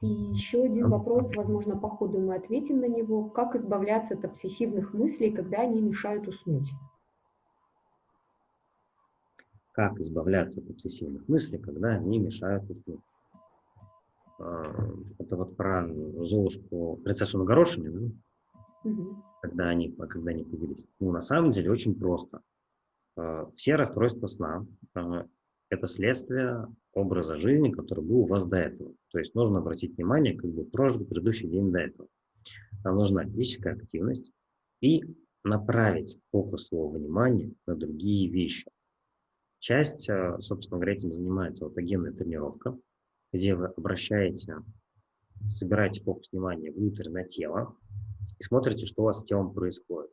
И еще один вопрос, возможно, по ходу мы ответим на него. Как избавляться от обсессивных мыслей, когда они мешают уснуть? Как избавляться от обсессивных мыслей, когда они мешают уснуть? А, это вот про Золушку, принцессу на горошине, да? Угу. Когда, они, когда они появились. Ну, на самом деле, очень просто. Э, все расстройства сна э, – это следствие образа жизни, который был у вас до этого. То есть нужно обратить внимание, как бы прожил предыдущий день до этого. Нам нужна физическая активность и направить фокус своего внимания на другие вещи. Часть, э, собственно говоря, этим занимается аутогенная тренировка, где вы обращаете, собираете фокус внимания внутрь на тело и смотрите, что у вас с телом происходит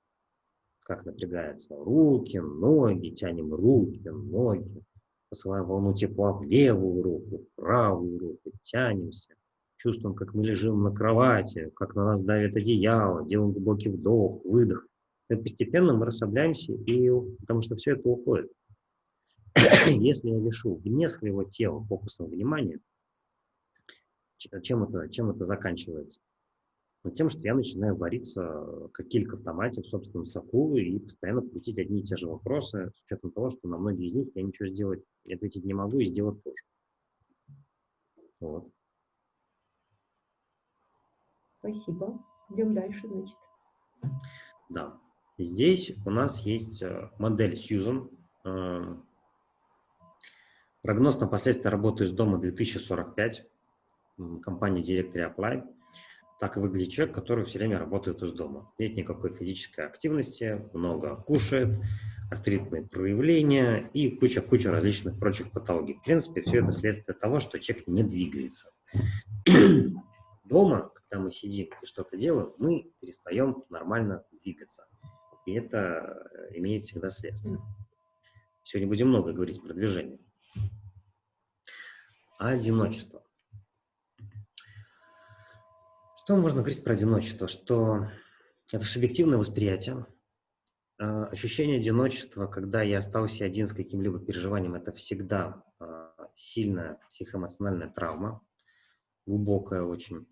как напрягаются руки, ноги, тянем руки, ноги, посылаем волну тепла в левую руку, в правую руку, тянемся, чувствуем, как мы лежим на кровати, как на нас давит одеяло, делаем глубокий вдох, выдох. И постепенно мы расслабляемся, и, потому что все это уходит. Если я лишу вне своего тела фокусом внимания, чем это, чем это заканчивается? Но тем, что я начинаю вариться, как килька в томате, в собственном соку, и постоянно крутить одни и те же вопросы, с учетом того, что на многие из них я ничего сделать, ответить не могу и сделать тоже. Вот. Спасибо. Идем дальше, значит. Да. Здесь у нас есть э, модель Сьюзан. Э, Прогноз на последствия работы из дома 2045, компания Directory Apply, так выглядит человек, который все время работает из дома. Нет никакой физической активности, много кушает, артритные проявления и куча-куча различных прочих патологий. В принципе, все это следствие того, что человек не двигается. Дома, когда мы сидим и что-то делаем, мы перестаем нормально двигаться. И это имеет всегда следствие. Сегодня будем много говорить про движение. Одиночество. Что можно говорить про одиночество? Что это субъективное восприятие, а, ощущение одиночества, когда я остался один с каким-либо переживанием, это всегда а, сильная психоэмоциональная травма, глубокая очень.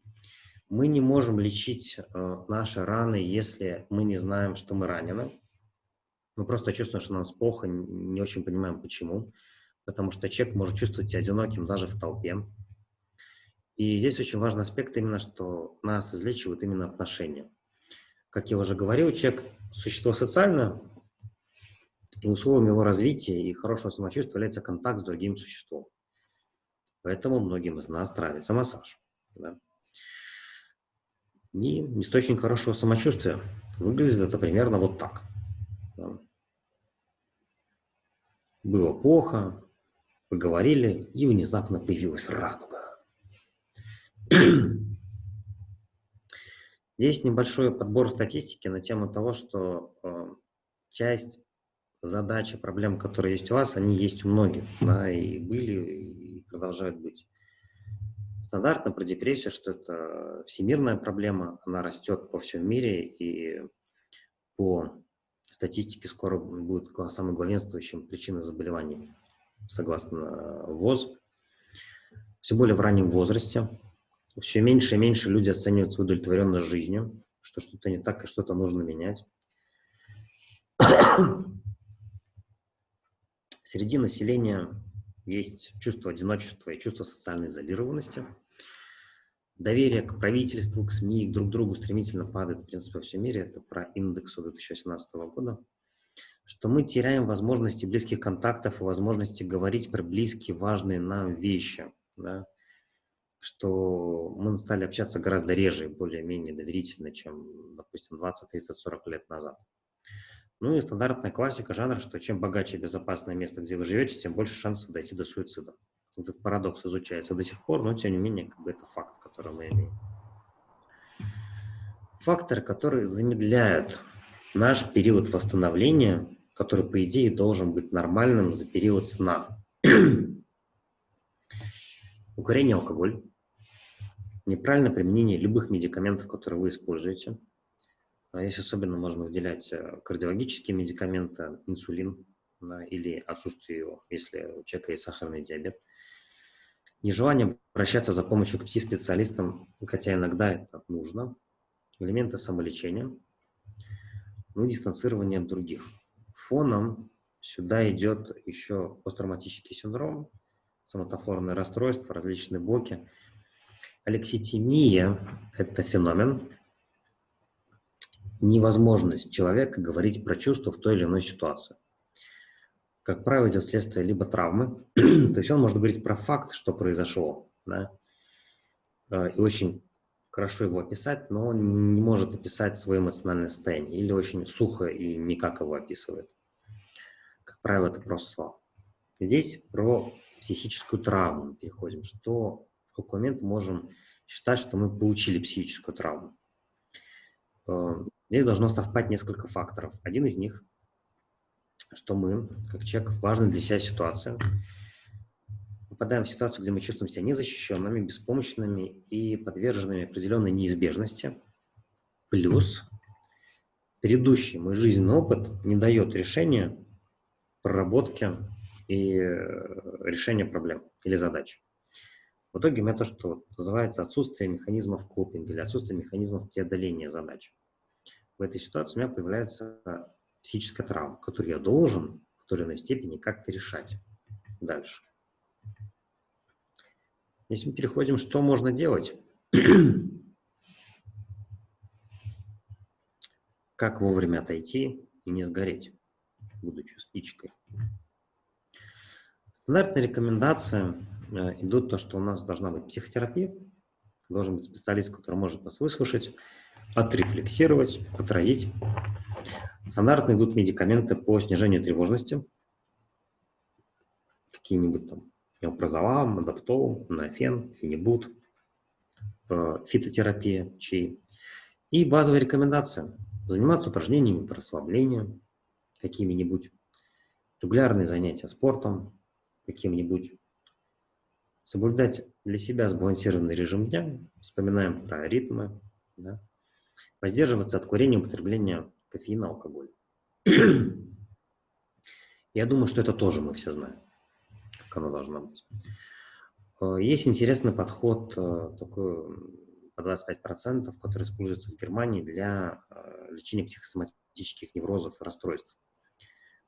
Мы не можем лечить а, наши раны, если мы не знаем, что мы ранены. Мы просто чувствуем, что нам плохо, не очень понимаем, почему. Потому что человек может чувствовать себя одиноким даже в толпе. И здесь очень важный аспект именно, что нас излечивают именно отношения. Как я уже говорил, человек – существо социальное, и условием его развития и хорошего самочувствия является контакт с другим существом. Поэтому многим из нас нравится массаж. Да? И источник хорошего самочувствия выглядит это примерно вот так. Да? Было плохо, поговорили, и внезапно появилась радуга. Здесь небольшой подбор статистики на тему того, что э, часть и проблем, которые есть у вас, они есть у многих, да, и были, и продолжают быть. Стандартно про депрессию, что это всемирная проблема, она растет по всему мире, и по статистике скоро будет самой главенствующим причиной заболеваний, согласно ВОЗ. Все более в раннем возрасте, все меньше и меньше люди оценивают свою удовлетворенность жизнью, что что-то не так и что-то нужно менять. Среди населения есть чувство одиночества и чувство социальной изолированности. Доверие к правительству, к СМИ, к друг другу стремительно падает, в принципе, во всем мире. Это про индекс 2018 года. Что мы теряем возможности близких контактов и возможности говорить про близкие, важные нам вещи. Да? Что мы стали общаться гораздо реже и более-менее доверительно, чем, допустим, 20, 30, 40 лет назад. Ну и стандартная классика жанра, что чем богаче и безопасное место, где вы живете, тем больше шансов дойти до суицида. Этот парадокс изучается до сих пор, но тем не менее как бы это факт, который мы имеем. Факторы, которые замедляют наш период восстановления, который, по идее, должен быть нормальным за период сна. Укурение, алкоголь, неправильное применение любых медикаментов, которые вы используете. А здесь особенно можно выделять э, кардиологические медикаменты, инсулин да, или отсутствие его, если у человека есть сахарный диабет. Нежелание обращаться за помощью к пси-специалистам, хотя иногда это нужно. Элементы самолечения. Ну и дистанцирование от других. Фоном сюда идет еще посттравматический синдром, соматофлорное расстройство, различные боки – Алекситимия – это феномен, невозможность человека говорить про чувства в той или иной ситуации. Как правило, идет следствие либо травмы, то есть он может говорить про факт, что произошло, да, э, и очень хорошо его описать, но он не может описать свое эмоциональное состояние, или очень сухо и никак его описывает. Как правило, это просто слова. Здесь про психическую травму переходим, что в какой момент можем считать, что мы получили психическую травму. Э, здесь должно совпать несколько факторов. Один из них, что мы, как человек, важная для себя ситуация, попадаем в ситуацию, где мы чувствуем себя незащищенными, беспомощными и подверженными определенной неизбежности. Плюс предыдущий мой жизненный опыт не дает решения проработки и э, решения проблем или задач. В итоге у меня то, что называется отсутствие механизмов копинга или отсутствие механизмов преодоления задач. В этой ситуации у меня появляется психическая травма, которую я должен в той или иной степени как-то решать дальше. Если мы переходим, что можно делать? как вовремя отойти и не сгореть, будучи спичкой. Стандартные рекомендации э, идут то, что у нас должна быть психотерапия, должен быть специалист, который может нас выслушать, отрефлексировать, отразить. Стандартно идут медикаменты по снижению тревожности, какие-нибудь там неопрозолам, адаптол, нафен, фенибут, э, фитотерапия, чай. И базовые рекомендации. Заниматься упражнениями по расслаблению, какими-нибудь регулярные занятия спортом, каким-нибудь соблюдать для себя сбалансированный режим дня, вспоминаем про ритмы, да, воздерживаться от курения употребления кофеина, алкоголя. Я думаю, что это тоже мы все знаем, как оно должно быть. Э, есть интересный подход, э, такой по 25%, который используется в Германии для э, лечения психосоматических неврозов и расстройств.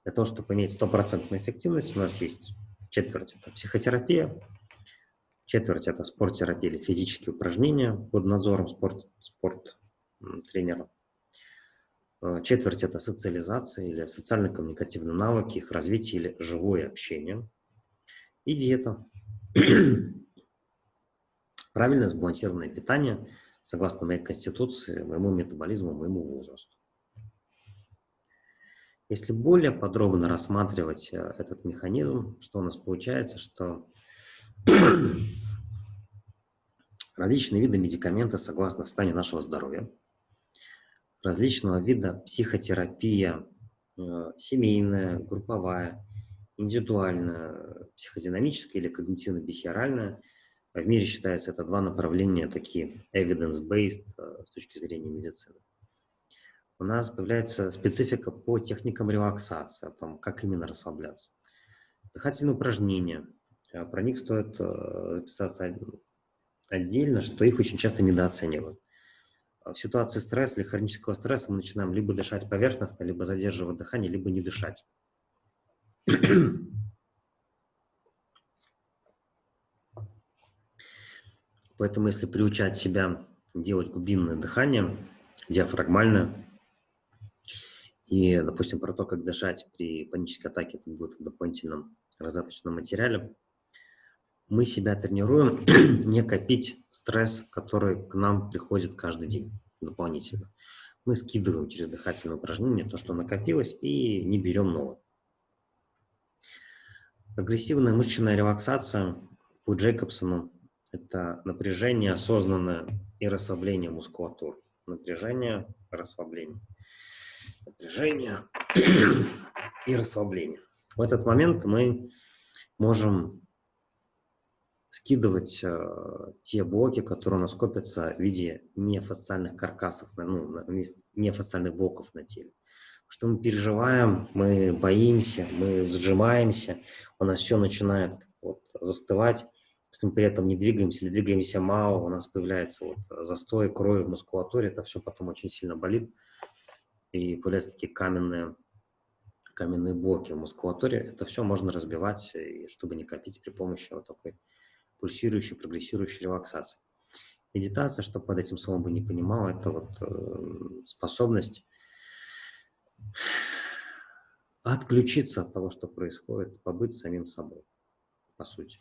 Для того, чтобы иметь стопроцентную эффективность, у нас есть четверть – это психотерапия, четверть – это спорттерапия или физические упражнения под надзором спорт, спорт тренера. Э, четверть – это социализация или социально-коммуникативные навыки, их развитие или живое общение. И диета. Правильное сбалансированное питание, согласно моей конституции, моему метаболизму, моему возрасту. Если более подробно рассматривать э, этот механизм, что у нас получается, что различные виды медикамента согласно состоянию нашего здоровья, различного вида психотерапия, э, семейная, групповая, индивидуальная, психодинамическая или когнитивно-бихеоральная. В мире считаются это два направления такие evidence-based э, с точки зрения медицины. У нас появляется специфика по техникам релаксации, о том, как именно расслабляться. Дыхательные упражнения. Э, про них стоит записаться отдельно, что их очень часто недооценивают. А в ситуации стресса или хронического стресса мы начинаем либо дышать поверхностно, либо задерживать дыхание, либо не дышать. Поэтому если приучать себя делать глубинное дыхание, диафрагмальное, и, допустим, про то, как дышать при панической атаке, это будет в дополнительном раздаточном материале, мы себя тренируем не копить стресс, который к нам приходит каждый день дополнительно. Мы скидываем через дыхательное упражнение то, что накопилось, и не берем новое. Агрессивная мышечная релаксация по Джейкобсону – это напряжение осознанное и расслабление мускулатур. Напряжение, расслабление. Напряжение и расслабление. В этот момент мы можем скидывать э, те блоки, которые у нас копятся в виде миофасциальных каркасов, ну, миофасциальных блоков на теле. Что мы переживаем, мы боимся, мы сжимаемся, у нас все начинает вот, застывать, если мы при этом не двигаемся или двигаемся мало, у нас появляется вот застой крови в мускулатуре, это все потом очень сильно болит, и появляются такие каменные, каменные блоки в мускулатуре. Это все можно разбивать, и чтобы не копить при помощи вот такой пульсирующей, прогрессирующей релаксации. Медитация, что под этим словом бы не понимал, это вот э, способность отключиться от того, что происходит, побыть самим собой, по сути.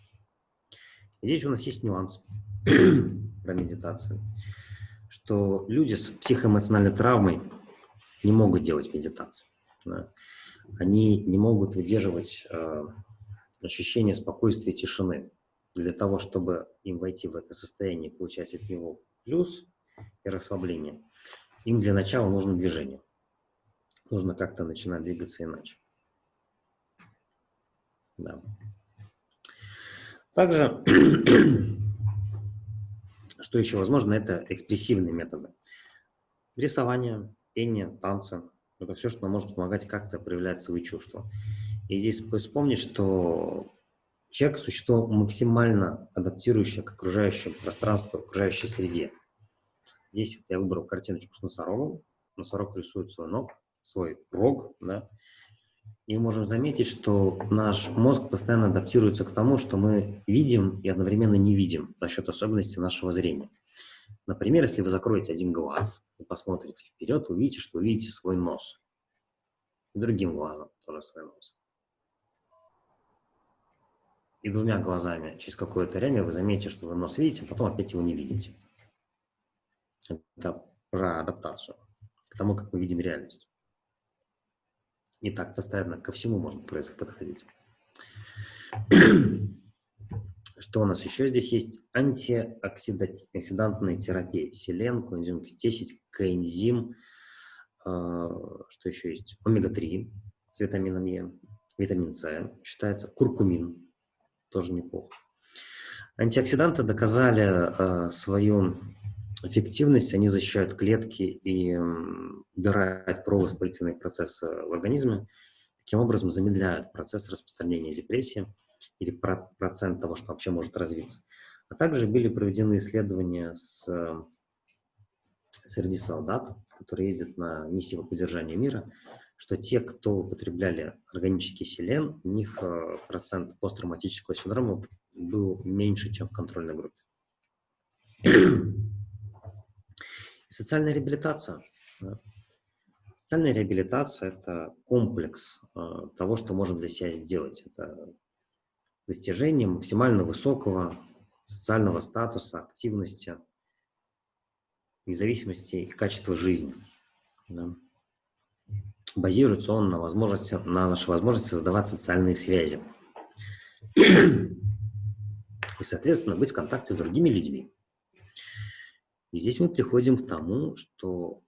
И здесь у нас есть нюанс про медитацию, что люди с психоэмоциональной травмой не могут делать медитацию. Да? Они не могут выдерживать э, ощущение спокойствия и тишины для того, чтобы им войти в это состояние, получать от него плюс и расслабление, им для начала нужно движение. Нужно как-то начинать двигаться иначе. Да. Также, что еще возможно, это экспрессивные методы. Рисование, пение, танцы. Это все, что нам может помогать как-то проявлять свои чувства. И здесь вспомнить, что Человек – существо максимально адаптирующее к окружающему пространству, окружающей среде. Здесь я выбрал картиночку с носорогом. Носорог рисует свой ног, свой рог, да, и можем заметить, что наш мозг постоянно адаптируется к тому, что мы видим и одновременно не видим за счет особенностей нашего зрения. Например, если вы закроете один глаз и посмотрите вперед, увидите, что увидите свой нос. И другим глазом тоже свой нос. И двумя глазами через какое-то время вы заметите, что вы нос видите, а потом опять его не видите. Это про адаптацию, к тому, как мы видим реальность. И так постоянно ко всему можно подходить. Что у нас еще здесь есть? Антиоксидантная терапия. Селен, коэнзим Q10, коэнзим, э, что еще есть? Омега-3 с витамином Е, витамин С, считается куркумин, тоже неплохо. Антиоксиданты доказали э, свою эффективность, они защищают клетки и убирают провоспалительные процессы в организме, таким образом замедляют процесс распространения депрессии или процент того, что вообще может развиться. А также были проведены исследования с, среди солдат, которые ездят на миссии по поддержанию мира, что те, кто употребляли органический селен, у них э, процент посттравматического синдрома был меньше, чем в контрольной группе. Социальная реабилитация. Социальная реабилитация – это комплекс э, того, что можем для себя сделать. Это достижение максимально высокого социального статуса, активности, независимости и качества жизни. Да. Базируется он на, возможности, на нашей возможности создавать социальные связи. И, соответственно, быть в контакте с другими людьми. И здесь мы приходим к тому, что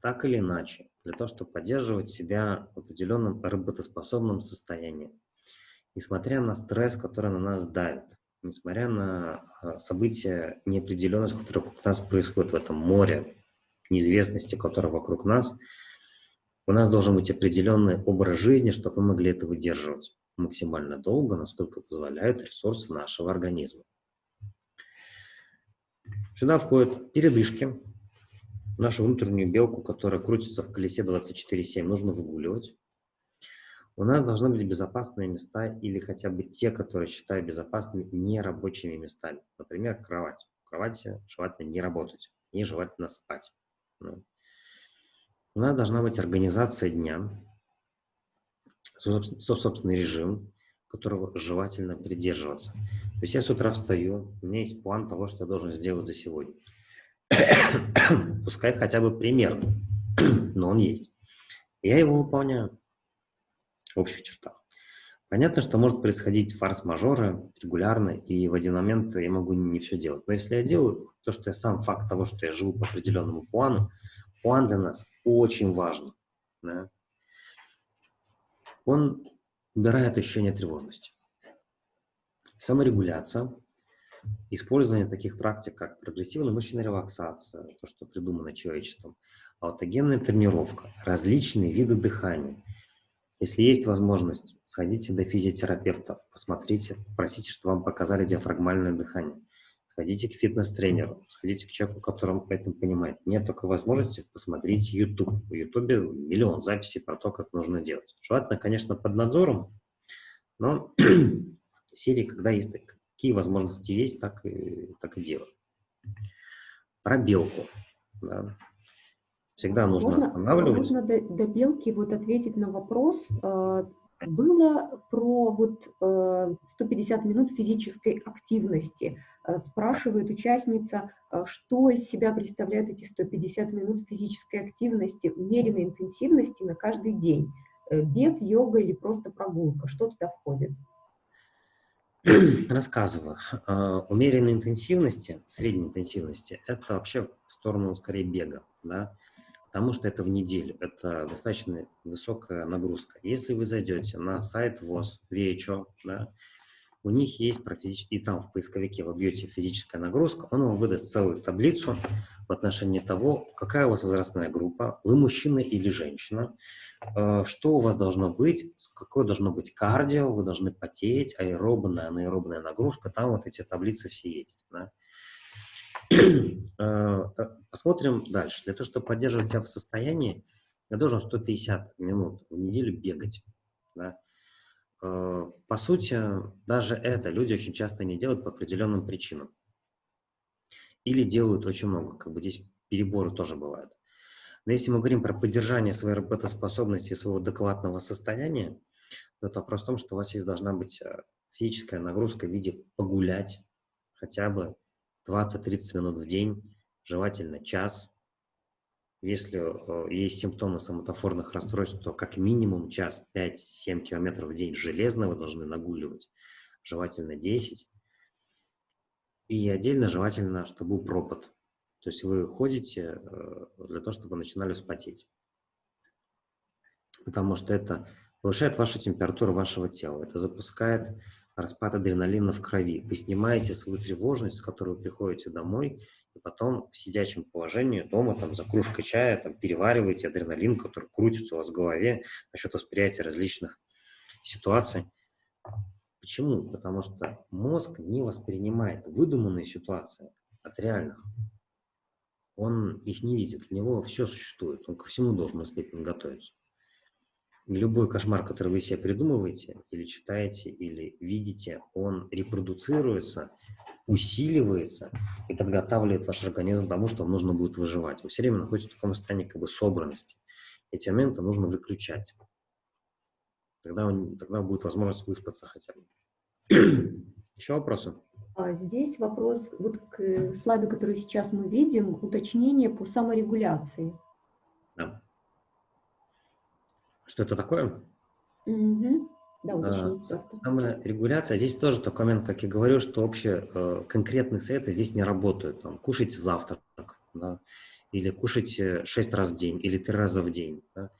так или иначе, для того, чтобы поддерживать себя в определенном работоспособном состоянии, несмотря на стресс, который на нас давит, несмотря на а, события неопределенности, которые вокруг нас происходят в этом море неизвестности, которое вокруг нас, у нас должен быть определенный образ жизни, чтобы мы могли это выдерживать максимально долго, насколько позволяют ресурсы нашего организма. Сюда входят передышки, нашу внутреннюю белку, которая крутится в колесе 24-7, нужно выгуливать. У нас должны быть безопасные места или хотя бы те, которые считаю безопасными нерабочими местами. Например, кровать. В кровати желательно не работать, не желательно спать. Ну. У нас должна быть организация дня, собственный режим, которого желательно придерживаться. То есть я с утра встаю, у меня есть план того, что я должен сделать за сегодня. Пускай хотя бы примерно, но он есть. Я его выполняю в общих чертах. Понятно, что может происходить форс-мажоры регулярно, и в один момент я могу не все делать. Но если я делаю то, что я сам факт того, что я живу по определенному плану, план для нас очень важен. Да? Он убирает ощущение тревожности. Саморегуляция, использование таких практик, как прогрессивная мышечная релаксация, то, что придумано человечеством, аутогенная тренировка, различные виды дыхания. Если есть возможность, сходите до физиотерапевта, посмотрите, просите, чтобы вам показали диафрагмальное дыхание. Сходите к фитнес-тренеру, сходите к человеку, который это понимает. Нет только возможности посмотреть YouTube. В YouTube миллион записей про то, как нужно делать. Желательно, конечно, под надзором, но серии, когда есть какие возможности есть, так и, так и делать. Про белку. Да. Всегда нужно можно, останавливать. Можно до, до белки вот ответить на вопрос. Э, было про вот 150 э, минут физической активности. Э, спрашивает участница, что из себя представляют эти 150 минут физической активности, умеренной интенсивности на каждый день. Бег, йога или просто прогулка, что туда входит? Рассказываю. Умеренной интенсивности, средней интенсивности, это вообще в сторону скорее бега. Да? Потому что это в неделю, это достаточно высокая нагрузка. Если вы зайдете на сайт ВОЗ, VHO, да, у них есть про и там в поисковике вы бьете физическая нагрузка, он вам выдаст целую таблицу в отношении того, какая у вас возрастная группа, вы мужчина или женщина, э, что у вас должно быть, какое должно быть кардио, вы должны потеть, аэробная, анаэробная нагрузка, там вот эти таблицы все есть. Да. Э, посмотрим дальше. Для того, чтобы поддерживать себя в состоянии, я должен 150 минут в неделю бегать. Да? Э, по сути, даже это люди очень часто не делают по определенным причинам. Или делают очень много. Как бы здесь переборы тоже бывают. Но если мы говорим про поддержание своей работоспособности, своего адекватного состояния, то это вопрос в том, что у вас есть должна быть э, физическая нагрузка в виде погулять хотя бы 20-30 минут в день, желательно час. Если э, есть симптомы соматофорных расстройств, то как минимум час, 5-7 километров в день железно вы должны нагуливать, желательно 10. И отдельно желательно, чтобы был пропот. То есть вы ходите э, для того, чтобы начинали вспотеть. Потому что это повышает вашу температуру вашего тела. Это запускает распад адреналина в крови. Вы снимаете свою тревожность, с которой вы приходите домой, и потом в сидячем положении дома там, за кружкой чая там, перевариваете адреналин, который крутится у вас в голове насчет восприятия различных ситуаций. Почему? Потому что мозг не воспринимает выдуманные ситуации от реальных. Он их не видит, у него все существует, он ко всему должен успеть подготовиться. Любой кошмар, который вы себе придумываете, или читаете, или видите, он репродуцируется, усиливается и подготавливает ваш организм к тому, что вам нужно будет выживать. Вы все время находитесь в таком состоянии как бы собранности. Эти моменты нужно выключать. Тогда, он, тогда будет возможность выспаться хотя бы. Еще вопросы? А здесь вопрос вот к слайду, который сейчас мы видим, уточнение по саморегуляции. Да. Что это такое? Угу. Да. А, саморегуляция. Здесь тоже такой момент, как я говорю, что общие э, конкретные советы здесь не работают. Там, кушайте завтрак, да, или кушайте 6 раз в день, или 3 раза в день. Да.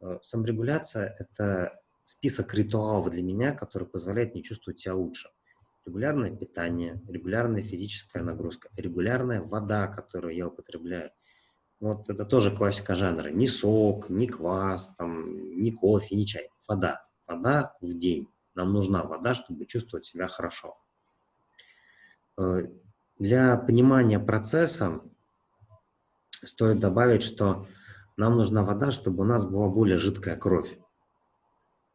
Э, саморегуляция – это список ритуалов для меня, который позволяет мне чувствовать себя лучше. Регулярное питание, регулярная физическая нагрузка, регулярная вода, которую я употребляю – вот это тоже классика жанра. Ни сок, ни квас, там, ни кофе, ни чай. Вода. Вода в день. Нам нужна вода, чтобы чувствовать себя хорошо. Э, для понимания процесса стоит добавить, что нам нужна вода, чтобы у нас была более жидкая кровь.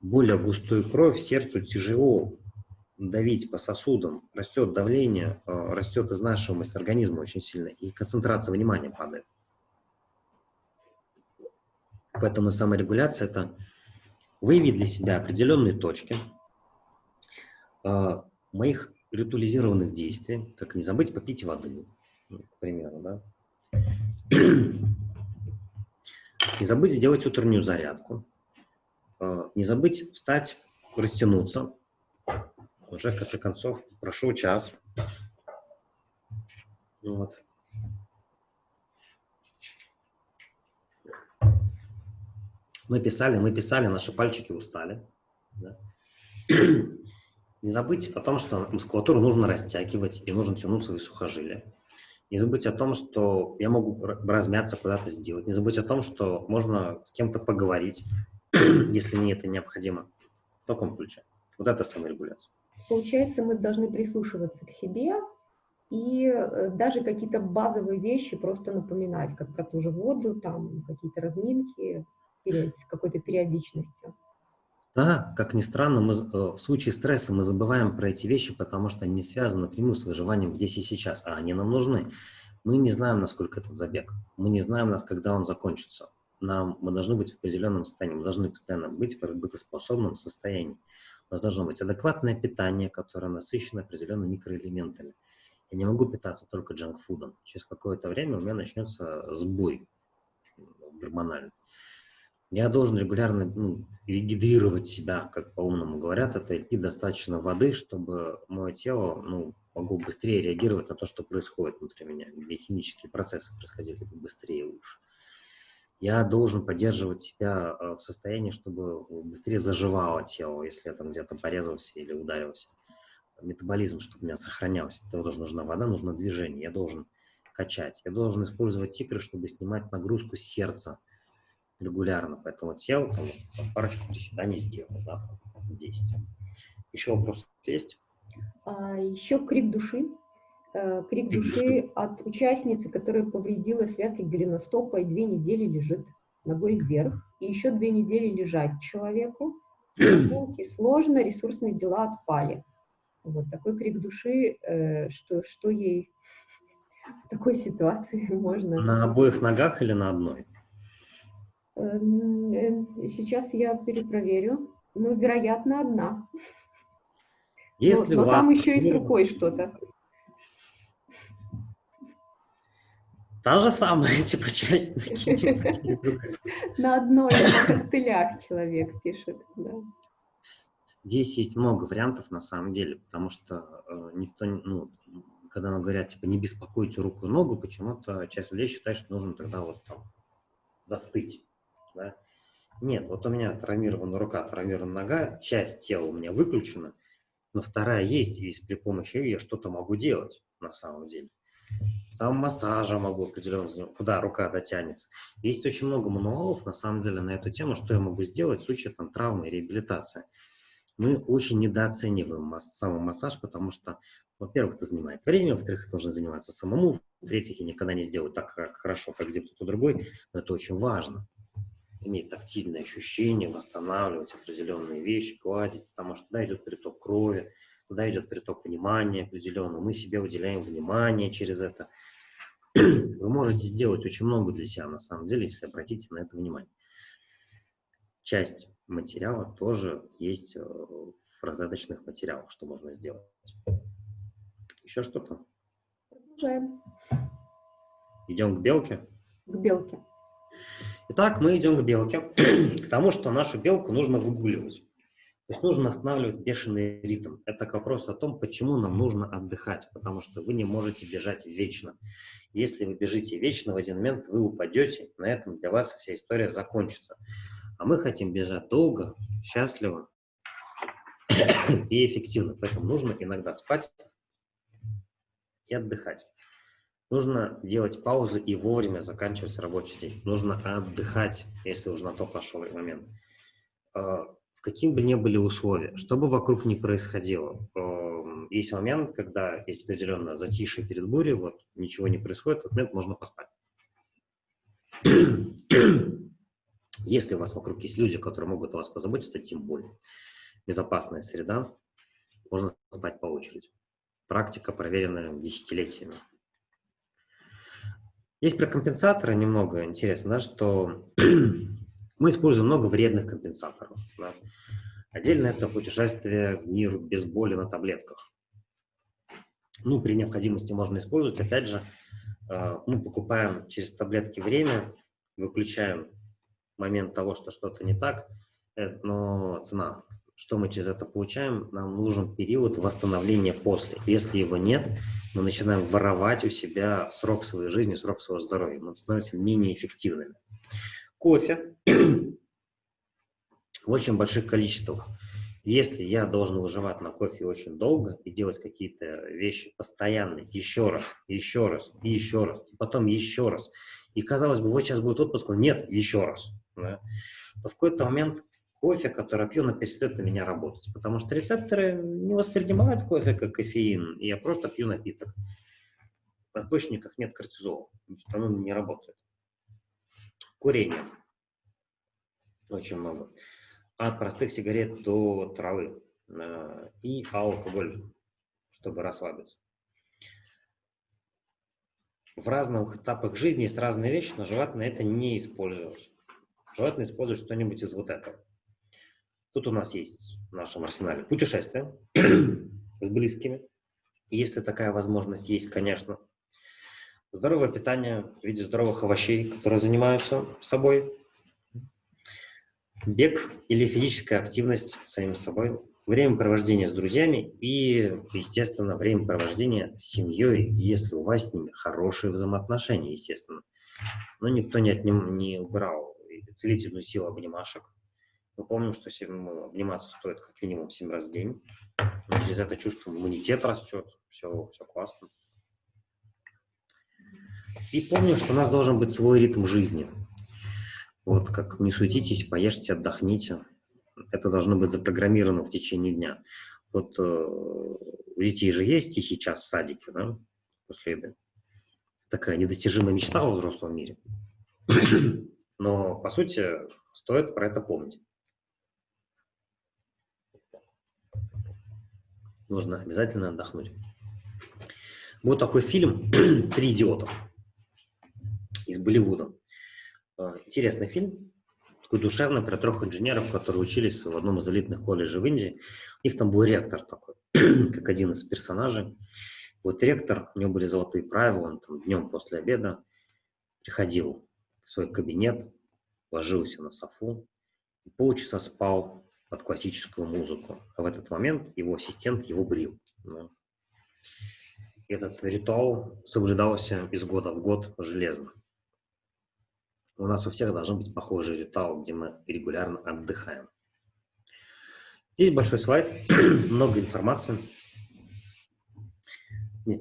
Более густую кровь сердцу тяжело давить по сосудам. Растет давление, э, растет изнашиваемость организма очень сильно, и концентрация внимания падает. Поэтому саморегуляция – это выявить для себя определенные точки э, моих ритуализированных действий, как не забыть попить воды, к примеру, да. Не забыть сделать утреннюю зарядку, э, не забыть встать, растянуться. Уже, в конце концов, прошел час. Вот. Мы писали, мы писали, наши пальчики устали. Да? Не забыть о том, что мускулатуру нужно растягивать и нужно тянуть свои сухожилия. Не забыть о том, что я могу размяться, куда-то сделать. Не забыть о том, что можно с кем-то поговорить, если мне это необходимо. В таком ключе. Вот это саморегуляция. Получается, мы должны прислушиваться к себе и э, даже какие-то базовые вещи просто напоминать, как про ту же воду, там какие-то разминки, с какой-то периодичностью. Да, как ни странно, мы, э, в случае стресса мы забываем про эти вещи, потому что они связаны напрямую с выживанием здесь и сейчас, а они нам нужны. Мы не знаем, насколько этот забег. Мы не знаем, нас, когда он закончится. Нам, мы должны быть в определенном состоянии, мы должны постоянно быть в работоспособном состоянии. У нас должно быть адекватное питание, которое насыщено определенными микроэлементами. Я не могу питаться только джанкфудом. Через какое-то время у меня начнется сбой гормональный. Я должен регулярно ну, регидрировать себя, как по-умному говорят, это и достаточно воды, чтобы мое тело ну, могло быстрее реагировать на то, что происходит внутри меня, где химические процессы происходили быстрее и лучше. Я должен поддерживать себя э, в состоянии, чтобы быстрее заживало тело, если я там где-то порезался или ударился. Метаболизм, чтобы у меня сохранялся. Для этого нужна вода, нужно движение. Я должен качать. Я должен использовать тикры, чтобы снимать нагрузку сердца, регулярно, поэтому сел, там, парочку приседаний сделал, да, 10. Еще вопрос есть? А, еще крик души. Э, крик, крик души, души от участницы, которая повредила связки голеностопа и две недели лежит ногой вверх, и еще две недели лежать человеку. Прогулки сложно, ресурсные дела отпали. Вот такой крик души, э, что, что ей в такой ситуации можно... На обоих ногах или на одной? Эм, э, сейчас я перепроверю. Ну, вероятно, одна. Если но, но там еще и с рукой что-то. Та же самая, типа, часть. На одной на костылях человек пишет, да. Здесь есть много вариантов на самом деле, потому что э, никто, ну, когда нам говорят, типа, не беспокойте руку и ногу, почему-то часть людей считает, что нужно тогда вот там застыть, да. Нет, вот у меня травмирована рука, травмирована нога, часть тела у меня выключена, но вторая есть, и при помощи ее я что-то могу делать на самом деле. Сам массажем могу определенно куда рука дотянется. Есть очень много мануалов, на самом деле, на эту тему, что я могу сделать в случае там, травмы и реабилитации. Мы очень недооцениваем самомассаж, потому что, во-первых, это занимает время, во-вторых, нужно заниматься самому, в-третьих, я никогда не сделаю так хорошо, как где кто-то другой, но это очень важно иметь тактильные ощущения, восстанавливать определенные вещи, гладить, потому что туда идет приток крови, туда идет приток внимания определенно, мы себе выделяем внимание через это. Вы можете сделать очень много для себя, на самом деле, если обратите на это внимание. Часть материала тоже есть э, в разрядочных материалах, что можно сделать. Еще что-то? Продолжаем. Идем к белке? К белке. Итак, мы идем к белке, к тому, что нашу белку нужно выгуливать. То есть нужно останавливать бешеный ритм. Это к вопросу о том, почему нам нужно отдыхать, потому что вы не можете бежать вечно. Если вы бежите вечно, в один момент вы упадете, на этом для вас вся история закончится. А мы хотим бежать долго, счастливо и эффективно. Поэтому нужно иногда спать и отдыхать. Нужно делать паузу и вовремя заканчивать рабочий день. Нужно отдыхать, если уже на то пошел момент. А, в каким бы ни были условия, что бы вокруг ни происходило, есть момент, когда есть определенное затишье перед бурей, вот ничего не происходит, в этот момент можно поспать. Если у вас вокруг есть люди, которые могут о вас позаботиться, тем более. Безопасная среда, можно спать по очереди. Практика, проверенная десятилетиями. Есть про компенсаторы немного интересно, да, что мы используем много вредных компенсаторов. Да. Отдельно это путешествие в мир без боли на таблетках. Ну, при необходимости можно использовать. Опять же, э, мы покупаем через таблетки время, выключаем момент того, что что-то не так, э, но цена что мы через это получаем? Нам нужен период восстановления после. Если его нет, мы начинаем воровать у себя срок своей жизни, срок своего здоровья. Мы становимся менее эффективными. Кофе в очень больших количествах. Если я должен выживать на кофе очень долго и делать какие-то вещи постоянно, еще раз, еще раз, еще раз, потом еще раз, и казалось бы, вот сейчас будет отпуск, нет, еще раз, да, то в какой-то момент кофе, который пью, он перестает на меня работать, потому что рецепторы не воспринимают кофе как кофеин, и я просто пью напиток. В надпочечниках нет кортизола, оно не работает. Курение. Очень много. От простых сигарет до травы. Э, и алкоголь, чтобы расслабиться. В разных этапах жизни есть разные вещи, но желательно это не использовать. Желательно использовать что-нибудь из вот этого. Тут у нас есть в нашем арсенале путешествия с близкими. Если такая возможность есть, конечно. Здоровое питание в виде здоровых овощей, которые занимаются собой. Бег или физическая активность самим собой. Время провождения с друзьями и, естественно, время провождения с семьей, если у вас с ними хорошие взаимоотношения, естественно. Но никто не, отним, не убрал целительную силу обнимашек мы помним, что ну, обниматься стоит как минимум 7 раз в день. Через это чувствуем иммунитет растет, все, все классно. И помним, что у нас должен быть свой ритм жизни. Вот как не суетитесь, поешьте, отдохните. Это должно быть запрограммировано в течение дня. Вот э, у детей же есть тихий час в садике, да, после еды. Такая недостижимая мечта во взрослом мире. Но, по сути, стоит про это помнить. Нужно обязательно отдохнуть. Был такой фильм «Три идиота» из Болливуда. Э, интересный фильм, такой душевный про трех инженеров, которые учились в одном из элитных колледжей в Индии. У них там был ректор такой, как один из персонажей. Вот ректор, у него были золотые правила, он там днем после обеда приходил в свой кабинет, ложился на софу и полчаса спал под классическую музыку. А в этот момент его ассистент его брил. Да. Этот ритуал соблюдался из года в год железно. У нас у всех должен быть похожий ритуал, где мы регулярно отдыхаем. Здесь большой слайд, много информации.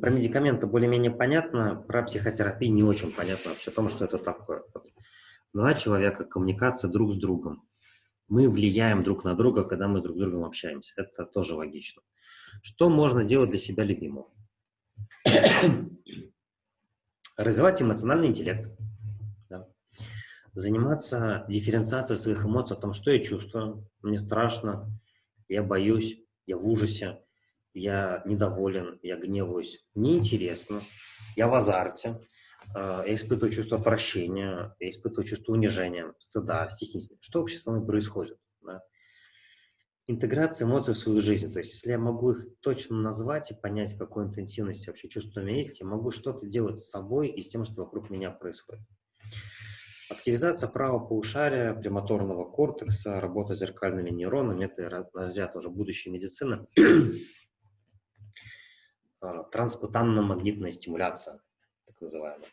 Про медикаменты более-менее понятно, про психотерапию не очень понятно вообще о том, что это такое. Два человека, коммуникация друг с другом. Мы влияем друг на друга, когда мы с друг другом общаемся. Это тоже логично. Что можно делать для себя любимого? Развивать эмоциональный интеллект. Да. Заниматься дифференциацией своих эмоций о том, что я чувствую. Мне страшно, я боюсь, я в ужасе я недоволен, я гневаюсь, неинтересно, я в азарте, я испытываю чувство отвращения, я испытываю чувство унижения, стыда, стеснительности. Что вообще со мной происходит? Да? Интеграция эмоций в свою жизнь. То есть, если я могу их точно назвать и понять, какой интенсивности вообще чувство у меня есть, я могу что-то делать с собой и с тем, что вокруг меня происходит. Активизация правого полушария, премоторного кортекса, работа с зеркальными нейронами – это разряд уже будущей медицины. А, транскутанно-магнитная стимуляция, так называемая.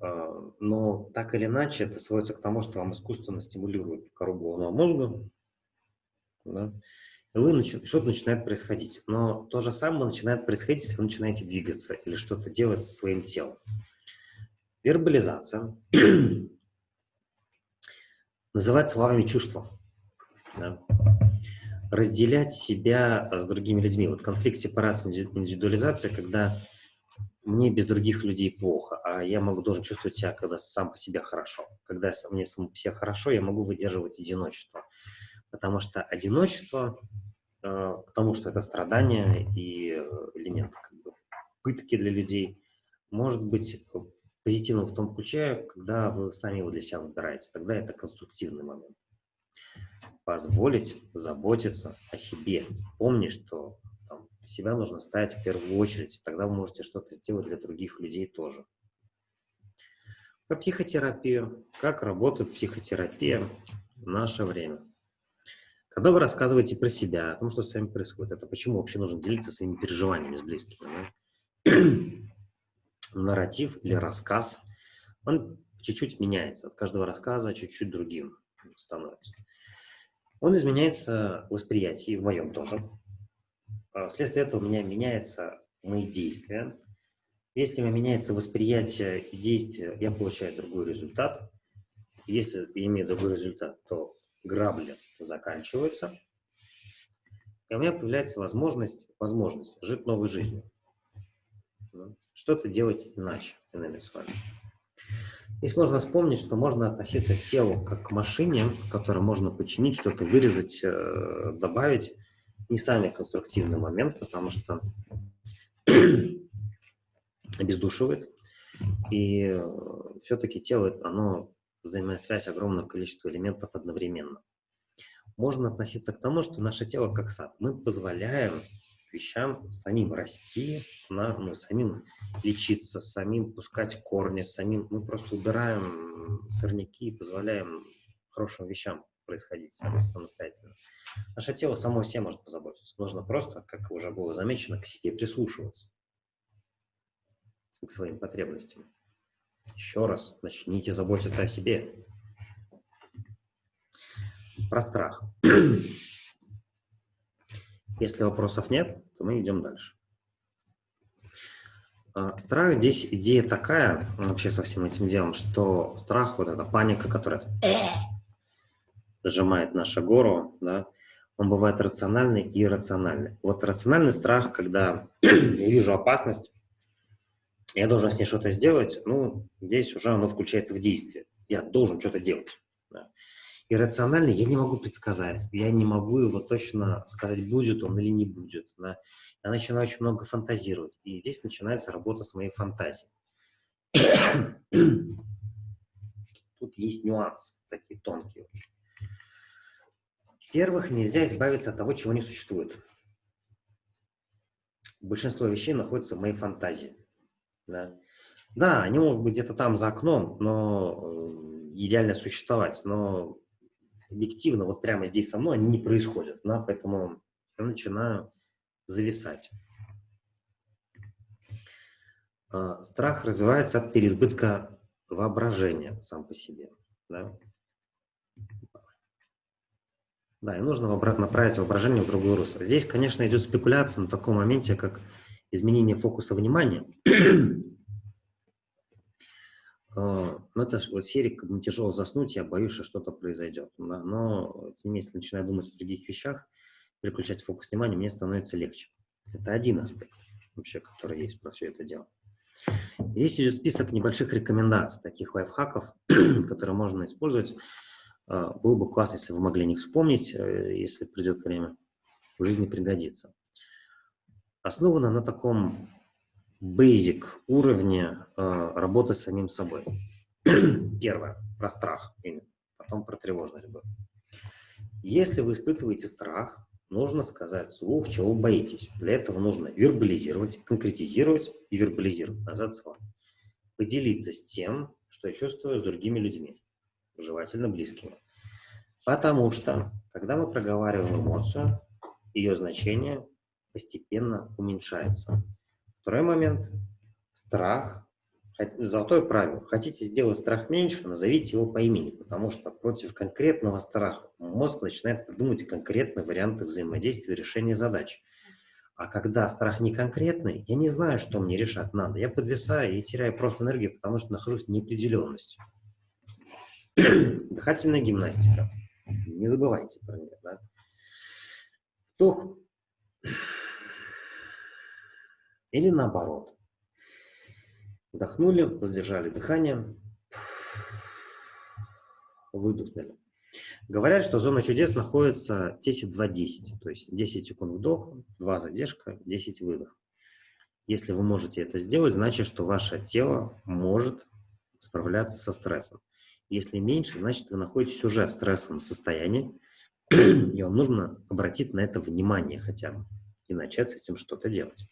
А, но так или иначе это сводится к тому, что вам искусственно стимулируют кору головного мозга, да, и вы начи что-то начинает происходить. Но то же самое начинает происходить, если вы начинаете двигаться или что-то делать со своим телом. Вербализация называть словами чувства. Да разделять себя э, с другими людьми. Вот конфликт сепарации, индивидуализация, когда мне без других людей плохо, я могу должен чувствовать себя, когда сам по себе хорошо. Когда мне сам по себе хорошо, я могу выдерживать одиночество. Потому что одиночество, э, потому что это страдание и элемент как бы, пытки для людей, может быть позитивным в том ключе, когда вы сами его для себя выбираете. Тогда это конструктивный момент позволить заботиться о себе. Помни, что себя нужно ставить в первую очередь, тогда вы можете что-то сделать для других людей тоже. Про психотерапию. Как работает психотерапия в наше время? Когда вы рассказываете про себя, о том, что с вами происходит, это почему вообще нужно делиться своими переживаниями с близкими. Да? Нарратив или рассказ, он чуть-чуть меняется. От каждого рассказа чуть-чуть другим становится он изменяется восприятие, и в моем тоже. А, вследствие этого у меня меняются мои действия. Если меняется восприятие и действие, я получаю другой результат. Если имею другой результат, то грабли заканчиваются. И у меня появляется возможность, возможность жить новой жизнью. Что-то делать иначе, иными словами. Здесь можно вспомнить, что можно относиться к телу как к машине, которую можно починить, что-то вырезать, э, добавить. Не самый конструктивный момент, потому что обездушивает. И э, все-таки тело, оно взаимосвязь огромного количества элементов одновременно. Можно относиться к тому, что наше тело как сад. Мы позволяем вещам, самим расти, на, ну, самим лечиться, самим пускать корни, самим, мы просто убираем сорняки и позволяем хорошим вещам происходить сам, самостоятельно. Наше тело само себе может позаботиться. Нужно просто, как уже было замечено, к себе прислушиваться, к своим потребностям. Еще раз, начните заботиться о себе. Про страх. Если вопросов нет, то мы идем дальше. А, страх здесь идея такая, вообще со всем этим делом, что страх, вот эта паника, которая сжимает нашу гору, да, он бывает рациональный и иррациональный. Вот рациональный страх, когда я вижу опасность, я должен с ней что-то сделать, ну, здесь уже оно включается в действие. Я должен что-то делать. Да иррациональный я не могу предсказать, я не могу его точно сказать, будет он или не будет. Да? Я начинаю очень много фантазировать, и здесь начинается работа с моей фантазией. Тут есть нюансы, такие тонкие очень. Во-первых, нельзя избавиться от того, чего не существует. Большинство вещей находится в моей фантазии. Да, да они могут быть где-то там за окном, но э, идеально существовать, но объективно вот прямо здесь со мной они не происходят. Да, поэтому я начинаю зависать. А, страх развивается от переизбытка воображения сам по себе. Да? Да, и нужно направить воображение в другое русло. Здесь, конечно, идет спекуляция на таком моменте, как изменение фокуса внимания. А, но это вот серия, как бы тяжело заснуть, я боюсь, что что-то произойдет. Но, если начинаю думать о других вещах, переключать фокус внимания, мне становится легче. Это один аспект вообще, который есть про все это дело. Здесь идет список небольших рекомендаций, таких лайфхаков, которые можно использовать. А, было бы классно, если вы могли о них вспомнить, э, если придет время, в жизни пригодится. Основано на таком basic уровне э, работы с самим собой. Первое, про страх, потом про тревожность. Если вы испытываете страх, нужно сказать вслух, чего вы боитесь. Для этого нужно вербализировать, конкретизировать и вербализировать назад слово. Поделиться с тем, что я чувствую с другими людьми, желательно близкими. Потому что, когда мы проговариваем эмоцию, ее значение постепенно уменьшается. Второй момент – страх Золотое правило. Хотите сделать страх меньше, назовите его по имени, потому что против конкретного страха мозг начинает придумывать конкретные варианты взаимодействия решения задач. А когда страх не конкретный, я не знаю, что мне решать надо. Я подвисаю и теряю просто энергию, потому что нахожусь в неопределенности. Дыхательная гимнастика. Не забывайте про нее. Да? Вдох. Или наоборот. Вдохнули, задержали дыхание, выдохнули. Говорят, что зона чудес находится 10-2-10, то есть 10 секунд вдох, 2 задержка, 10 выдох. Если вы можете это сделать, значит, что ваше тело может справляться со стрессом. Если меньше, значит, вы находитесь уже в стрессовом состоянии, и вам нужно обратить на это внимание хотя бы и начать с этим что-то делать.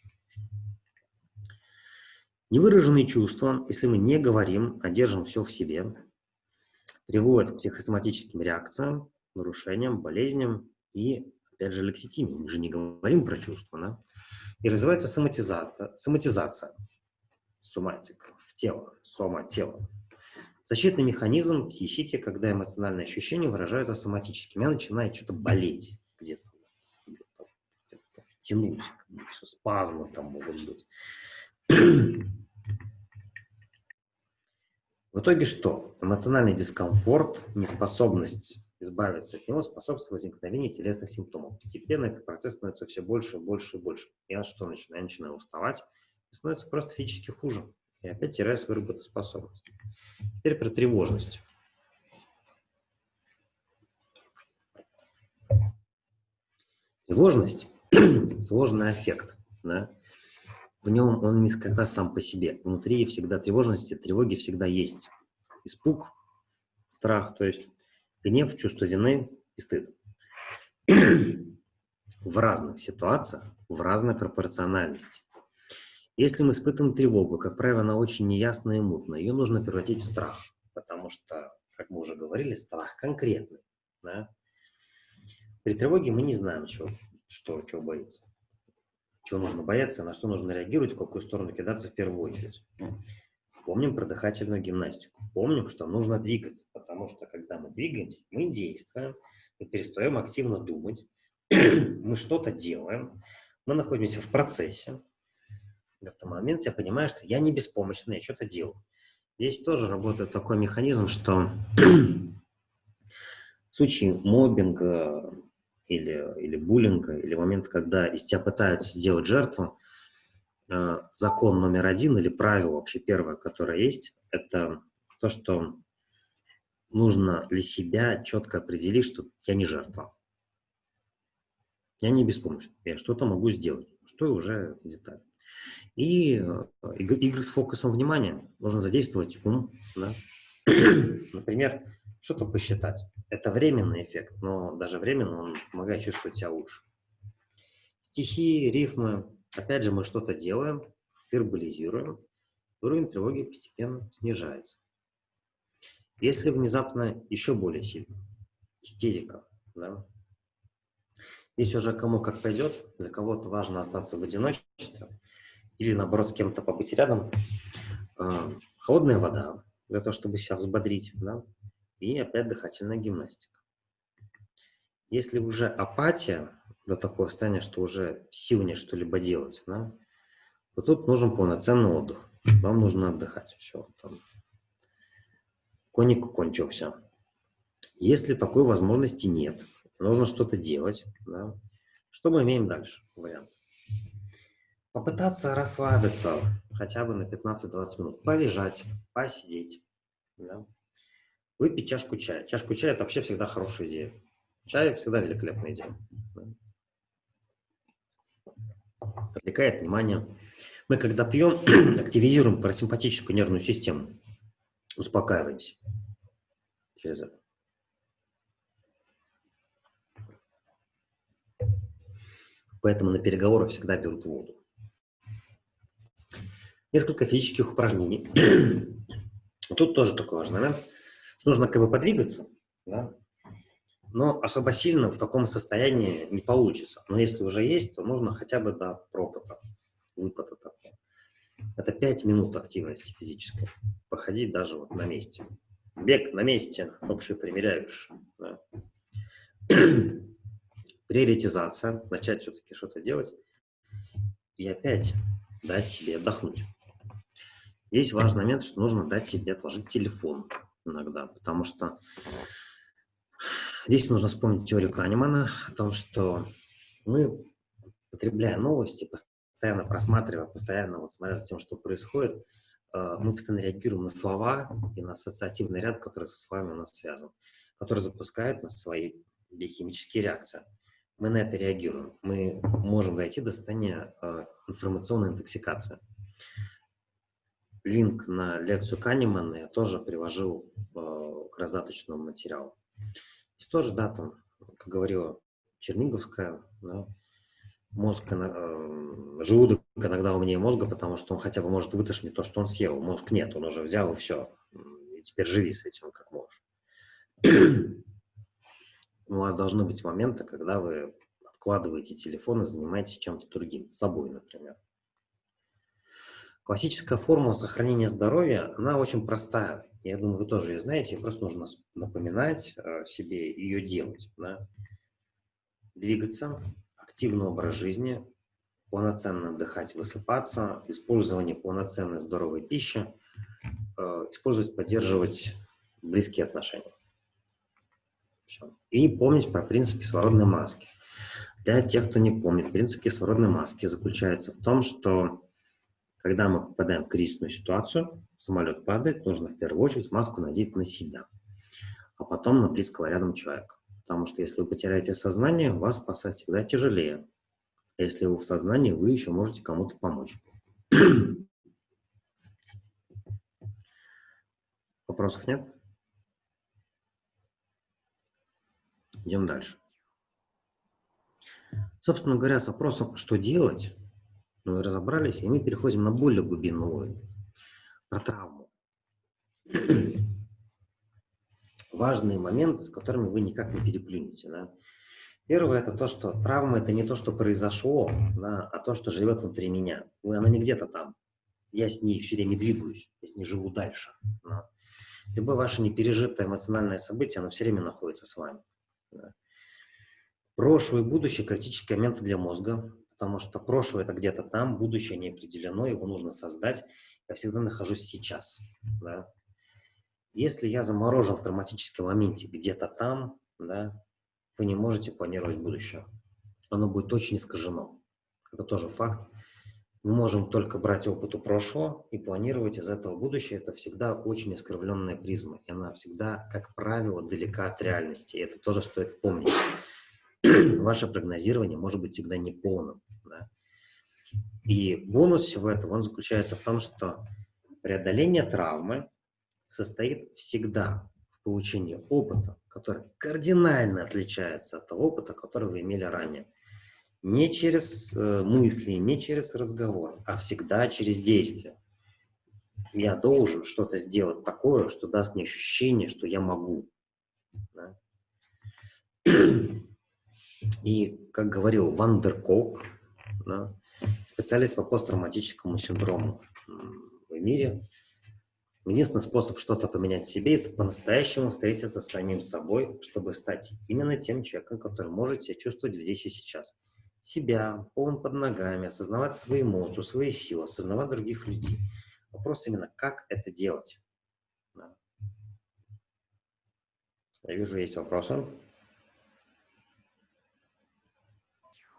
Невыраженные чувства, если мы не говорим, а держим все в себе, приводят к психосоматическим реакциям, нарушениям, болезням и, опять же, лекситимии. Мы же не говорим про чувства, да? И развивается соматизация, соматизация, соматик, в тело, сома, тело. Защитный механизм психики, когда эмоциональные ощущения выражаются соматически. Меня начинает что-то болеть где-то, где-то, где-то тянуть, спазмы там могут быть. В итоге что? Эмоциональный дискомфорт, неспособность избавиться от него способствует возникновению телесных симптомов. Постепенно этот процесс становится все больше и больше и больше. Я что начинаю? Я начинаю уставать, и становится просто физически хуже. И опять теряю свою работоспособность. Теперь про тревожность. Тревожность – сложный эффект. Да? В нем он никогда сам по себе. Внутри всегда тревожности, тревоги всегда есть. Испуг, страх, то есть гнев, чувство вины и стыд. в разных ситуациях, в разной пропорциональности. Если мы испытываем тревогу, как правило, она очень неясная и мутная, ее нужно превратить в страх, потому что, как мы уже говорили, страх конкретный. Да? При тревоге мы не знаем, что, что, чего боится чего нужно бояться, на что нужно реагировать, в какую сторону кидаться в первую очередь. Помним про дыхательную гимнастику. Помним, что нужно двигаться, потому что когда мы двигаемся, мы действуем, мы перестаем активно думать, мы что-то делаем, мы находимся в процессе. И в этот момент я понимаю, что я не беспомощный, я что-то делаю. Здесь тоже работает такой механизм, что в случае мобинга, или, или буллинга, или момент, когда из тебя пытаются сделать жертву, э, закон номер один или правило вообще первое, которое есть, это то, что нужно для себя четко определить, что я не жертва. Я не беспомощный, я что-то могу сделать, что уже деталь. И э, игры с фокусом внимания, нужно задействовать ум, да? Например, что-то посчитать. Это временный эффект, но даже временно он помогает чувствовать себя лучше. Стихи, рифмы. Опять же, мы что-то делаем, вербализируем, уровень тревоги постепенно снижается. Если внезапно еще более сильно, истерика, да, здесь уже кому как пойдет, для кого-то важно остаться в одиночестве или, наоборот, с кем-то побыть рядом. А, холодная вода, для того, чтобы себя взбодрить, да, и опять дыхательная гимнастика. Если уже апатия до такого состояния, что уже сил нет что-либо делать, да, то тут нужен полноценный отдых. Вам нужно отдыхать. Все, там. Коник кончился. Если такой возможности нет, нужно что-то делать, да, что мы имеем дальше? Вариант. Попытаться расслабиться хотя бы на 15-20 минут. Полежать, посидеть. Да. Выпить чашку чая. Чашку чая – это вообще всегда хорошая идея. Чай всегда великолепная идея. Отвлекает внимание. Мы, когда пьем, активизируем парасимпатическую нервную систему. Успокаиваемся через это. Поэтому на переговорах всегда берут воду. Несколько физических упражнений. Тут тоже такой важный момент, что нужно как бы подвигаться, да? но особо сильно в таком состоянии не получится. Но если уже есть, то нужно хотя бы до пропота, выпада такого. Это 5 минут активности физической. Походить даже вот на месте. Бег на месте, общую примеряешь. Да. Приоритизация, начать все-таки что-то делать. И опять дать себе отдохнуть. Здесь важный момент, что нужно дать себе отложить телефон иногда, потому что здесь нужно вспомнить теорию Канемана о том, что мы, потребляя новости, постоянно просматривая, постоянно вот смотря за тем, что происходит, э, мы постоянно реагируем на слова и на ассоциативный ряд, который со словами у нас связан, который запускает на свои биохимические реакции. Мы на это реагируем. Мы можем дойти до состояния э, информационной интоксикации линк на лекцию Канемана я тоже привожу э, к раздаточному материалу. Здесь тоже, да, там, как говорила Черниговская, да, мозг, э, желудок иногда умнее мозга, потому что он хотя бы может вытошнить то, что он съел. Мозг нет, он уже взял и все. И теперь живи с этим как можешь. У вас должны быть моменты, когда вы откладываете телефон и занимаетесь чем-то другим, собой, например. Классическая формула сохранения здоровья, она очень простая. Я думаю, вы тоже ее знаете, просто нужно напоминать э, себе ее делать. Да? Двигаться, активный образ жизни, полноценно отдыхать, высыпаться, использование полноценной здоровой пищи, э, использовать, поддерживать близкие отношения. Все. И помнить про принцип кислородной маски. Для тех, кто не помнит, принцип кислородной маски заключается в том, что когда мы попадаем в кризисную ситуацию, самолет падает, нужно в первую очередь маску надеть на себя, а потом на близкого рядом человека. Потому что если вы потеряете сознание, вас спасать всегда тяжелее. А если вы в сознании, вы еще можете кому-то помочь. Вопросов нет? Идем дальше. Собственно говоря, с вопросом, что делать, мы разобрались, и мы переходим на более глубинный уровень, про травму. Важные моменты, с которыми вы никак не переплюнете. Да? Первое – это то, что травма – это не то, что произошло, да, а то, что живет внутри меня. Она не где-то там. Я с ней все время двигаюсь, я с ней живу дальше. Да. Любое ваше непережитое эмоциональное событие, оно все время находится с вами. Да. Прошлое и будущее – критические моменты для мозга потому что прошлое это где-то там, будущее не определено, его нужно создать. Я всегда нахожусь сейчас. Да? Если я заморожен в травматическом моменте где-то там, да, вы не можете планировать будущее. Оно будет очень искажено. Это тоже факт. Мы можем только брать опыт у прошлого и планировать из этого будущее. Это всегда очень искривленная призма. И она всегда, как правило, далека от реальности. И это тоже стоит помнить. Ваше прогнозирование может быть всегда неполным. Да? И бонус всего этого, он заключается в том, что преодоление травмы состоит всегда в получении опыта, который кардинально отличается от того опыта, который вы имели ранее. Не через э, мысли, не через разговор, а всегда через действие. Я должен что-то сделать такое, что даст мне ощущение, что я могу. Да? И, как говорил Вандеркок, да, специалист по посттравматическому синдрому в мире, единственный способ что-то поменять в себе – это по-настоящему встретиться с самим собой, чтобы стать именно тем человеком, который может себя чувствовать здесь и сейчас. Себя, полон под ногами, осознавать свои эмоции, свои силы, осознавать других людей. Вопрос именно, как это делать. Я вижу, есть вопросы. А,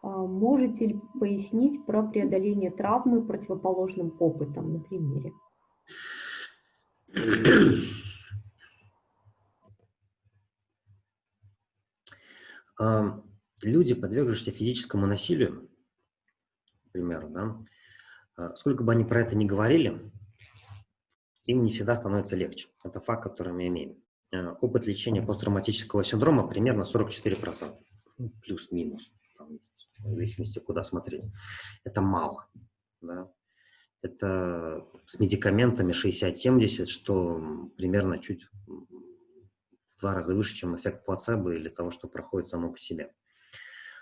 можете ли пояснить про преодоление травмы противоположным опытом на примере? Люди, подвергшиеся физическому насилию, например, да, а, сколько бы они про это ни говорили, им не всегда становится легче. Это факт, который мы имеем. А, опыт лечения посттравматического синдрома примерно 44%, ну, плюс-минус там есть, в зависимости, куда смотреть. Это мало. Да? Это с медикаментами 60-70, что примерно чуть в два раза выше, чем эффект плацебо или того, что проходит само по себе.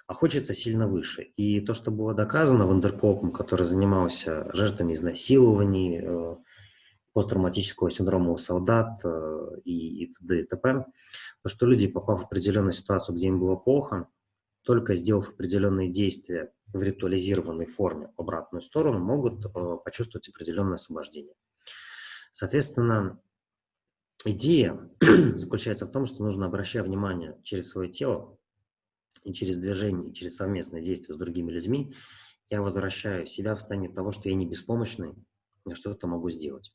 А хочется сильно выше. И то, что было доказано Вандеркопом, который занимался жертвами изнасилований, э, посттравматического синдрома у солдат э, и, и т.д. и т.п., то, что люди, попав в определенную ситуацию, где им было плохо, только сделав определенные действия в ритуализированной форме в обратную сторону, могут э, почувствовать определенное освобождение. Соответственно, идея заключается в том, что нужно, обращая внимание через свое тело и через движение, и через совместное действие с другими людьми, я возвращаю себя в состояние того, что я не беспомощный, я что-то могу сделать.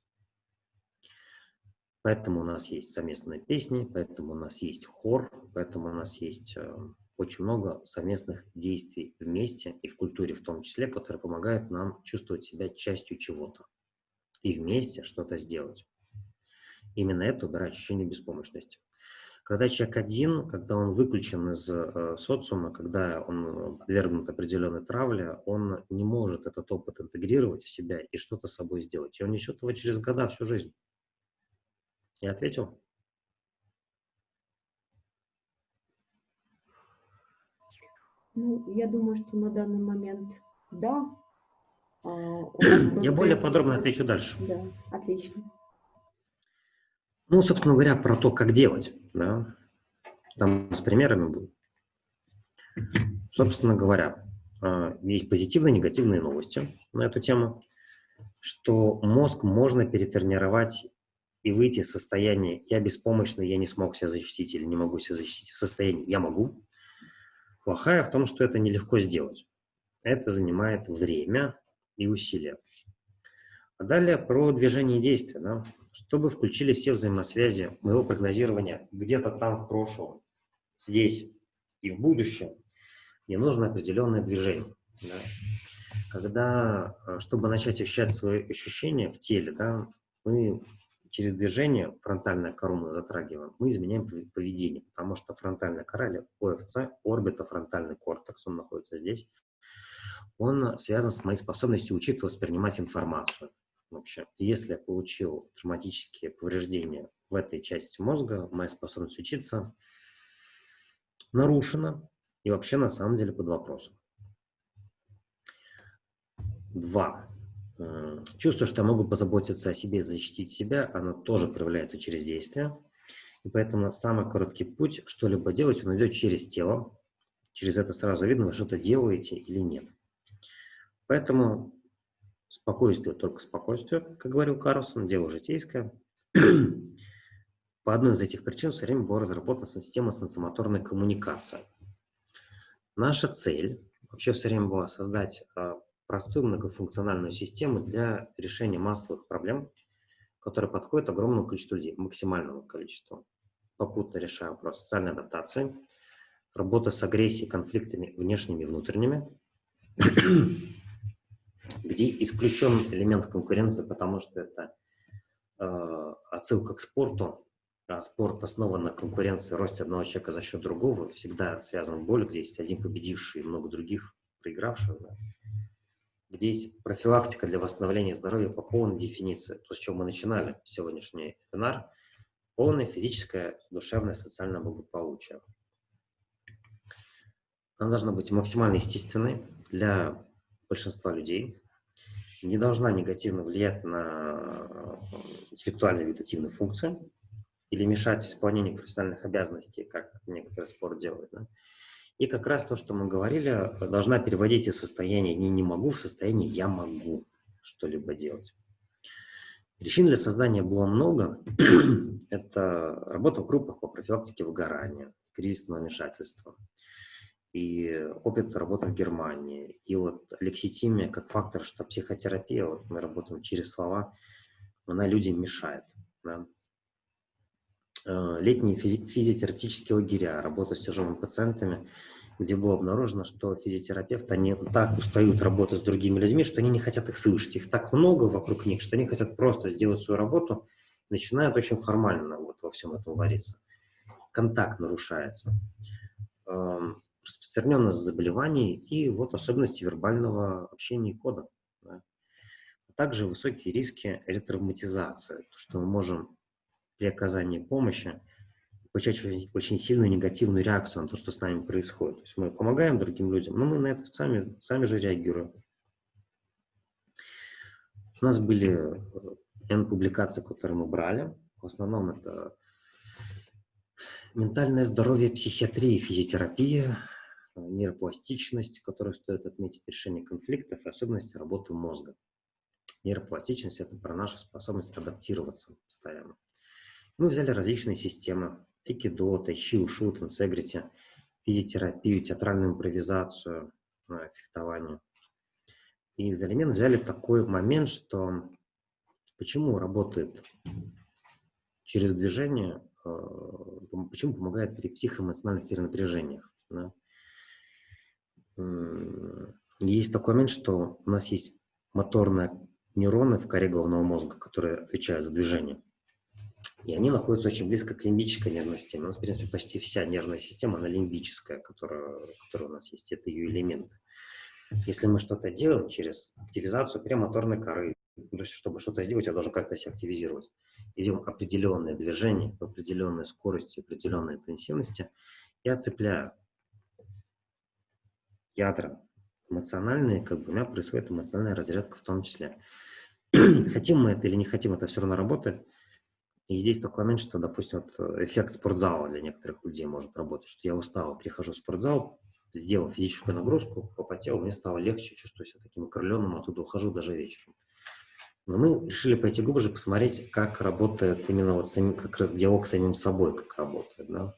Поэтому у нас есть совместные песни, поэтому у нас есть хор, поэтому у нас есть э, очень много совместных действий вместе и в культуре в том числе, которые помогают нам чувствовать себя частью чего-то и вместе что-то сделать. Именно это убирает ощущение беспомощности. Когда человек один, когда он выключен из э, социума, когда он подвергнут определенной травле, он не может этот опыт интегрировать в себя и что-то с собой сделать. И он несет его через года, всю жизнь. Я ответил? Ну, я думаю, что на данный момент да. А, я более подробно отвечу дальше. Да, отлично. Ну, собственно говоря, про то, как делать. Да? Там с примерами будет. Собственно говоря, а, есть позитивные и негативные новости на эту тему, что мозг можно перетренировать и выйти из состояния «я беспомощный, я не смог себя защитить» или «не могу себя защитить» в состоянии «я могу», Плохая в том, что это нелегко сделать. Это занимает время и усилия. А далее про движение и действия. Да? Чтобы включили все взаимосвязи моего прогнозирования где-то там в прошлом, здесь и в будущем, мне нужно определенное движение. Да? Когда, э, чтобы начать ощущать свои ощущения в теле, да, мы через движение фронтальная кора мы затрагиваем, мы изменяем поведение, потому что фронтальная кора или ОФЦ, орбитофронтальный кортекс, он находится здесь, он связан с моей способностью учиться воспринимать информацию вообще. если я получил травматические повреждения в этой части мозга, моя способность учиться нарушена и вообще на самом деле под вопросом. Два. Чувство, что я могу позаботиться о себе, защитить себя, оно тоже проявляется через действие. И поэтому самый короткий путь что-либо делать, он идет через тело. Через это сразу видно, вы что-то делаете или нет. Поэтому спокойствие, только спокойствие, как говорил Карлсон, дело житейское. По одной из этих причин все время была разработана система сенсомоторной коммуникации. Наша цель вообще все время была создать а, простую многофункциональную систему для решения массовых проблем, которые подходят огромному количеству людей, максимальному количеству. Попутно решая вопрос социальной адаптации, работа с агрессией, конфликтами внешними и внутренними, где исключен элемент конкуренции, потому что это э, отсылка к спорту, а спорт основан на конкуренции, росте одного человека за счет другого, всегда связан боль, где есть один победивший и много других проигравших. Да? Где есть профилактика для восстановления здоровья по полной дефиниции. То, с чего мы начинали сегодняшний вебинар. Полное физическое, душевное, социальное благополучие. Она должна быть максимально естественной для большинства людей. Не должна негативно влиять на интеллектуальные вегетативные функции или мешать исполнению профессиональных обязанностей, как некоторые спорт делают. Да? И как раз то, что мы говорили, должна переводить из состояния «не, не могу» в состояние «я могу» что-либо делать. Причин для создания было много. Это работа в группах по профилактике выгорания, кризисного вмешательства, и опыт работы в Германии. И вот лекситимия как фактор, что психотерапия, вот мы работаем через слова, она людям мешает. Да? Э, летние физи физиотерапевтические лагеря, работа с тяжелыми пациентами, где было обнаружено, что физиотерапевты, они так устают работать с другими людьми, что они не хотят их слышать. Их так много вокруг них, что они хотят просто сделать свою работу, начинают очень формально вот во всем этом вариться. Контакт нарушается. Эм, распространенность заболеваний и вот особенности вербального общения и кода. Да. Также высокие риски ретравматизации, то, что мы можем при оказании помощи получать очень, сильную негативную реакцию на то, что с нами происходит. То есть мы помогаем другим людям, но мы на это сами, сами же реагируем. У нас были N публикаций, которые мы брали. В основном это ментальное здоровье, психиатрия, физиотерапия, Э, нейропластичность, которую стоит отметить, решение конфликтов и особенности работы мозга. Нейропластичность – это про нашу способность адаптироваться постоянно. Мы взяли различные системы – экидо, тайчи, ушу, тенсегрити, физиотерапию, театральную импровизацию, э, фехтование. И из элементов взяли такой момент, что почему работает через движение, э, почему помогает при психоэмоциональных перенапряжениях. Да? есть такой момент, что у нас есть моторные нейроны в коре головного мозга, которые отвечают за движение. И они находятся очень близко к лимбической нервной системе. У нас, в принципе, почти вся нервная система, она лимбическая, которая, которая у нас есть, это ее элемент. Если мы что-то делаем через активизацию премоторной коры, то есть, чтобы что-то сделать, я должен как-то себя активизировать. Идем определенное движение, определенной скорости, определенной интенсивности, я цепляю ядра эмоциональные, как бы у меня происходит эмоциональная разрядка в том числе. хотим мы это или не хотим, это все равно работает. И здесь такой момент, что, допустим, вот эффект спортзала для некоторых людей может работать, что я устал, прихожу в спортзал, сделал физическую нагрузку, попотел, мне стало легче, чувствую себя таким окрыленным, оттуда ухожу даже вечером. Но мы решили пойти глубже, посмотреть, как работает именно вот самим, как раз диалог с самим собой, как работает, да.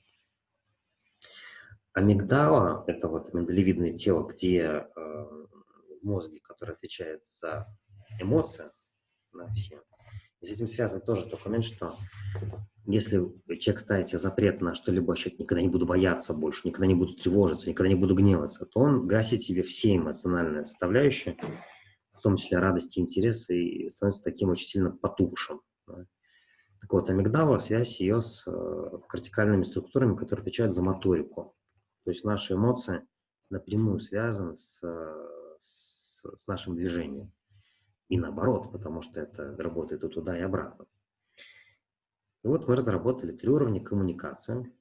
Амигдала – это вот миндалевидное тело, где э, в мозге, который отвечает за эмоции, на все. С этим связан тоже тот момент, что если человек ставит себе запрет на что-либо ощущать, никогда не буду бояться больше, никогда не буду тревожиться, никогда не буду гневаться, то он гасит себе все эмоциональные составляющие, в том числе радости, интересы, и становится таким очень сильно потухшим. Да. Так вот, амигдала – связь ее с э, кортикальными структурами, которые отвечают за моторику. То есть наши эмоции напрямую связаны с, с, с нашим движением. И наоборот, потому что это работает и туда, и обратно. И вот мы разработали три уровня коммуникации.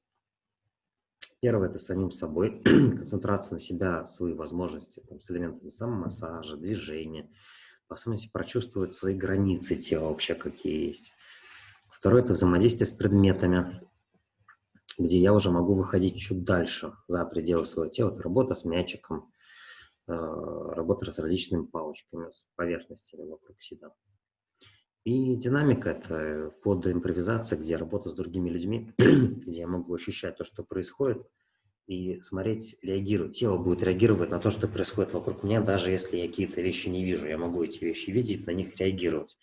Первое – это самим собой, концентрация на себя, свои возможности там, с элементами самомассажа, движения, в особенности прочувствовать свои границы тела вообще, какие есть. Второе – это взаимодействие с предметами, где я уже могу выходить чуть дальше, за пределы своего тела. Это работа с мячиком, работа с различными палочками, с поверхностями вокруг себя. И динамика – это вплоть до импровизации, где я работаю с другими людьми, где я могу ощущать то, что происходит, и смотреть, реагировать. Тело будет реагировать на то, что происходит вокруг меня, даже если я какие-то вещи не вижу. Я могу эти вещи видеть, на них реагировать.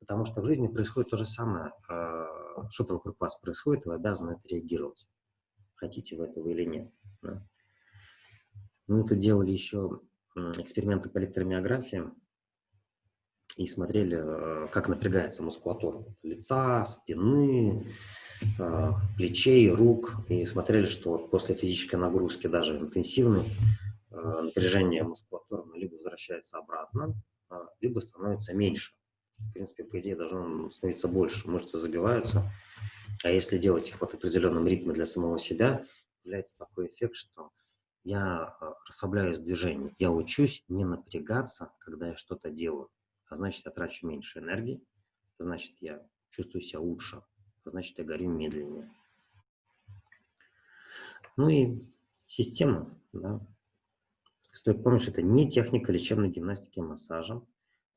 Потому что в жизни происходит то же самое. Э, что-то вокруг вас происходит, вы обязаны это реагировать. Хотите вы этого или нет. Мы тут делали еще эксперименты по электромиографии. и смотрели, э, как напрягается мускулатура лица, спины, э, плечей, рук, и смотрели, что после физической нагрузки, даже интенсивной, э, напряжение мускулатуры либо возвращается обратно, либо становится меньше. В принципе, по идее, должно становиться больше, мышцы забиваются. А если делать их в определенном ритме для самого себя, появляется такой эффект, что я расслабляюсь в движении, я учусь не напрягаться, когда я что-то делаю а значит, я трачу меньше энергии, а значит, я чувствую себя лучше, а значит, я горю медленнее. Ну и система, да. Стоит помнить, что это не техника лечебной гимнастики и массажа,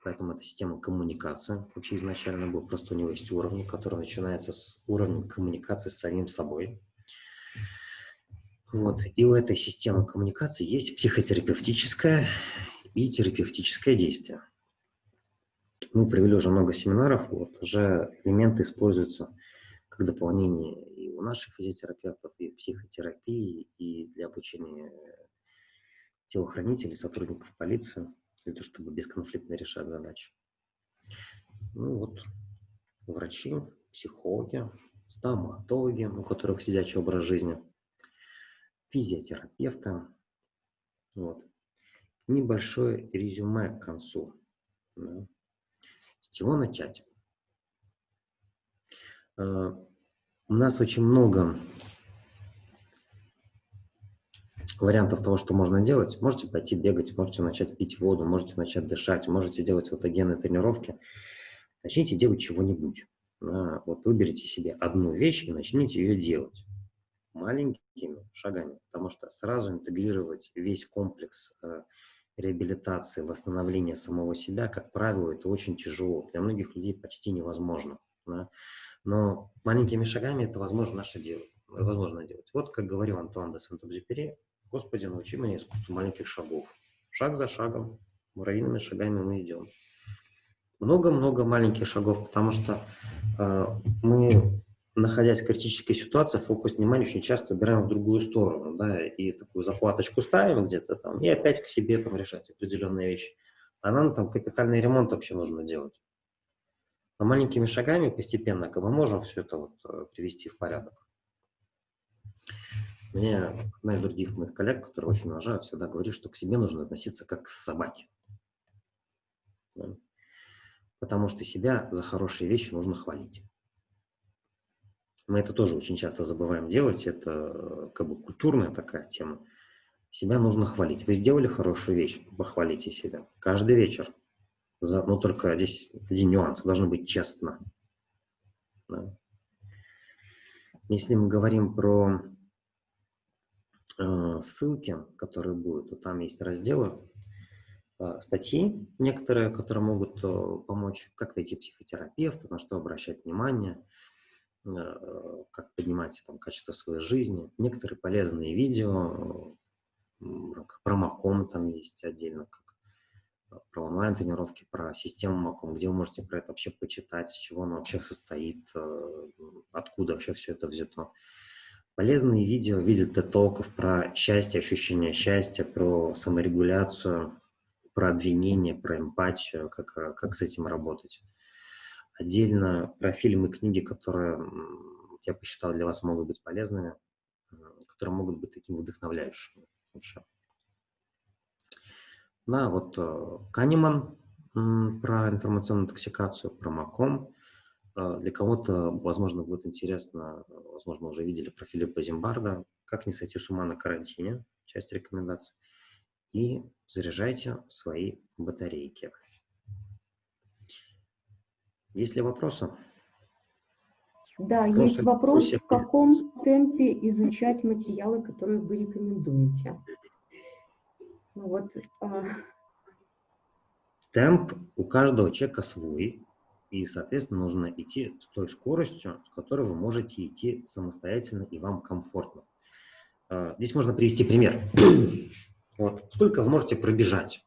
поэтому это система коммуникации. Вообще изначально был, просто у него есть уровни, который начинается с уровня коммуникации с самим собой. Вот. И у этой системы коммуникации есть психотерапевтическое и терапевтическое действие мы провели уже много семинаров, вот, уже элементы используются как дополнение и у наших физиотерапевтов, и в психотерапии, и для обучения телохранителей, сотрудников полиции, для того, чтобы бесконфликтно решать задачи. Ну вот, врачи, психологи, стоматологи, у которых сидячий образ жизни, физиотерапевты. Вот. Небольшое резюме к концу. Да. С чего начать? Э, у нас очень много вариантов того, что можно делать. Можете пойти бегать, можете начать пить воду, можете начать дышать, можете делать фотогенные тренировки. Начните делать чего-нибудь. Вот выберите себе одну вещь и начните ее делать маленькими шагами, потому что сразу интегрировать весь комплекс э, реабилитации, восстановления самого себя, как правило, это очень тяжело. Для многих людей почти невозможно. Да? Но маленькими шагами это возможно наше делать. Возможно делать. Вот как говорил Антуан де Сент-Экзюпери, «Господи, научи меня искусству маленьких шагов». Шаг за шагом, муравьиными шагами мы идем. Много-много маленьких шагов, потому что э, мы находясь в критической ситуации, фокус внимания очень часто убираем в другую сторону, да, и такую захваточку ставим где-то там, и опять к себе там решать определенные вещи. А нам там капитальный ремонт вообще нужно делать. Но маленькими шагами постепенно мы можем все это вот э, привести в порядок. Мне одна из других моих коллег, которые очень уважают, всегда говорит, что к себе нужно относиться как к собаке. Потому что себя за хорошие вещи нужно хвалить. Мы это тоже очень часто забываем делать, это э, как бы культурная такая тема. Себя нужно хвалить. Вы сделали хорошую вещь, похвалите себя. Каждый вечер. За, ну, только здесь один нюанс. Должно быть честно. Да. Если мы говорим про э, ссылки, которые будут, то там есть разделы, э, статьи некоторые, которые могут э, помочь, как найти психотерапевта, на что обращать внимание – как поднимать там, качество своей жизни. Некоторые полезные видео, про Маком там есть отдельно, как э, про онлайн-тренировки, про систему Маком, где вы можете про это вообще почитать, с чего она вообще состоит, э, откуда вообще все это взято. Полезные видео в виде детоков про счастье, ощущение счастья, про саморегуляцию, про обвинение, про эмпатию, как, как с этим работать. Отдельно про фильмы и книги, которые я посчитал для вас могут быть полезными, которые могут быть такими вдохновляющими вообще. Да, вот э, Канеман про информационную токсикацию, про МАКОМ. Э, для кого-то, возможно, будет интересно, возможно, уже видели про Филиппа Зимбарда, как не сойти с ума на карантине, часть рекомендаций. И заряжайте свои батарейки. Есть ли вопросы? Да, Просто есть вопрос, в каком темпе изучать материалы, которые вы рекомендуете? Ну, вот, а... Темп у каждого человека свой, и, соответственно, нужно идти с той скоростью, с которой вы можете идти самостоятельно и вам комфортно. А, здесь можно привести пример. Вот. Сколько вы можете пробежать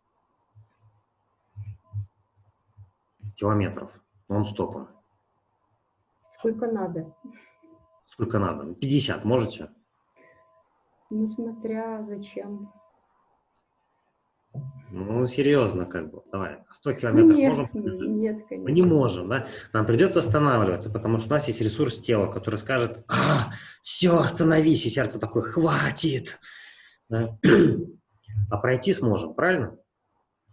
километров? Нон-стопом. Сколько надо? Сколько надо? 50 можете? Ну, смотря зачем. Ну, серьезно, как бы, давай, 100 километров нет, можем? Нет, конечно. Мы не можем, да? Нам придется останавливаться, потому что у нас есть ресурс тела, который скажет, а, все, остановись, и сердце такое, хватит. Да? А пройти сможем, правильно?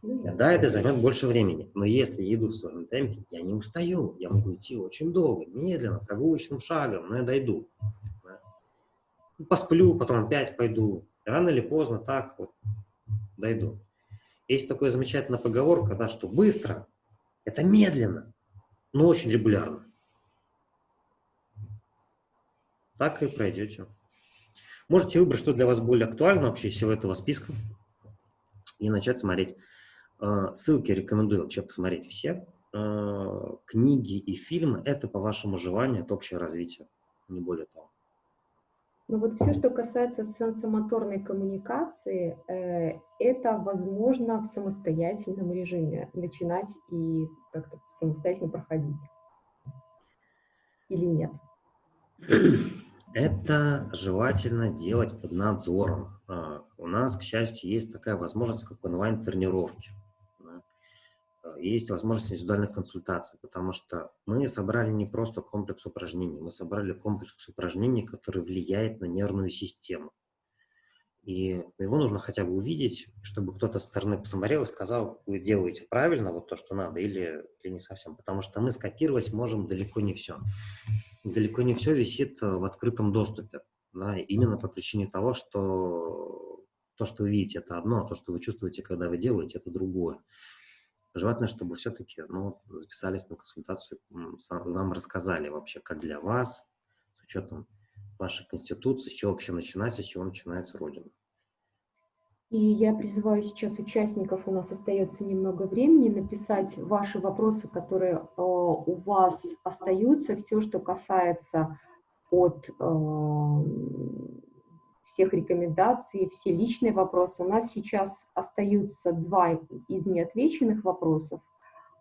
Да, это займет больше времени, но если я иду в своем темпе, я не устаю, я могу идти очень долго, медленно, прогулочным шагом, но я дойду. Да? Посплю, потом опять пойду, рано или поздно так вот дойду. Есть такая замечательная поговорка, да, что быстро – это медленно, но очень регулярно. Так и пройдете. Можете выбрать, что для вас более актуально вообще из всего этого списка и начать смотреть. Э, ссылки рекомендую вообще посмотреть все. Э, книги и фильмы – это по вашему желанию, это общее развитие, не более того. Ну вот все, что касается сенсомоторной коммуникации, э, это возможно в самостоятельном режиме начинать и как-то самостоятельно проходить. Или нет? Это желательно делать под надзором. А, у нас, к счастью, есть такая возможность, как онлайн-тренировки есть возможность индивидуальных консультаций, потому что мы собрали не просто комплекс упражнений, мы собрали комплекс упражнений, который влияет на нервную систему. И его нужно хотя бы увидеть, чтобы кто-то со стороны посмотрел и сказал, вы делаете правильно вот то, что надо, или, или не совсем. Потому что мы скопировать можем далеко не все. Далеко не все висит в открытом доступе. Да, именно по причине того, что то, что вы видите, это одно, а то, что вы чувствуете, когда вы делаете, это другое. Желательно, чтобы все-таки ну, записались на консультацию, нам рассказали вообще, как для вас, с учетом вашей конституции, с чего вообще начинается, с чего начинается Родина. И я призываю сейчас участников, у нас остается немного времени, написать ваши вопросы, которые э, у вас остаются, все, что касается от э, всех рекомендаций, все личные вопросы. У нас сейчас остаются два из неотвеченных вопросов.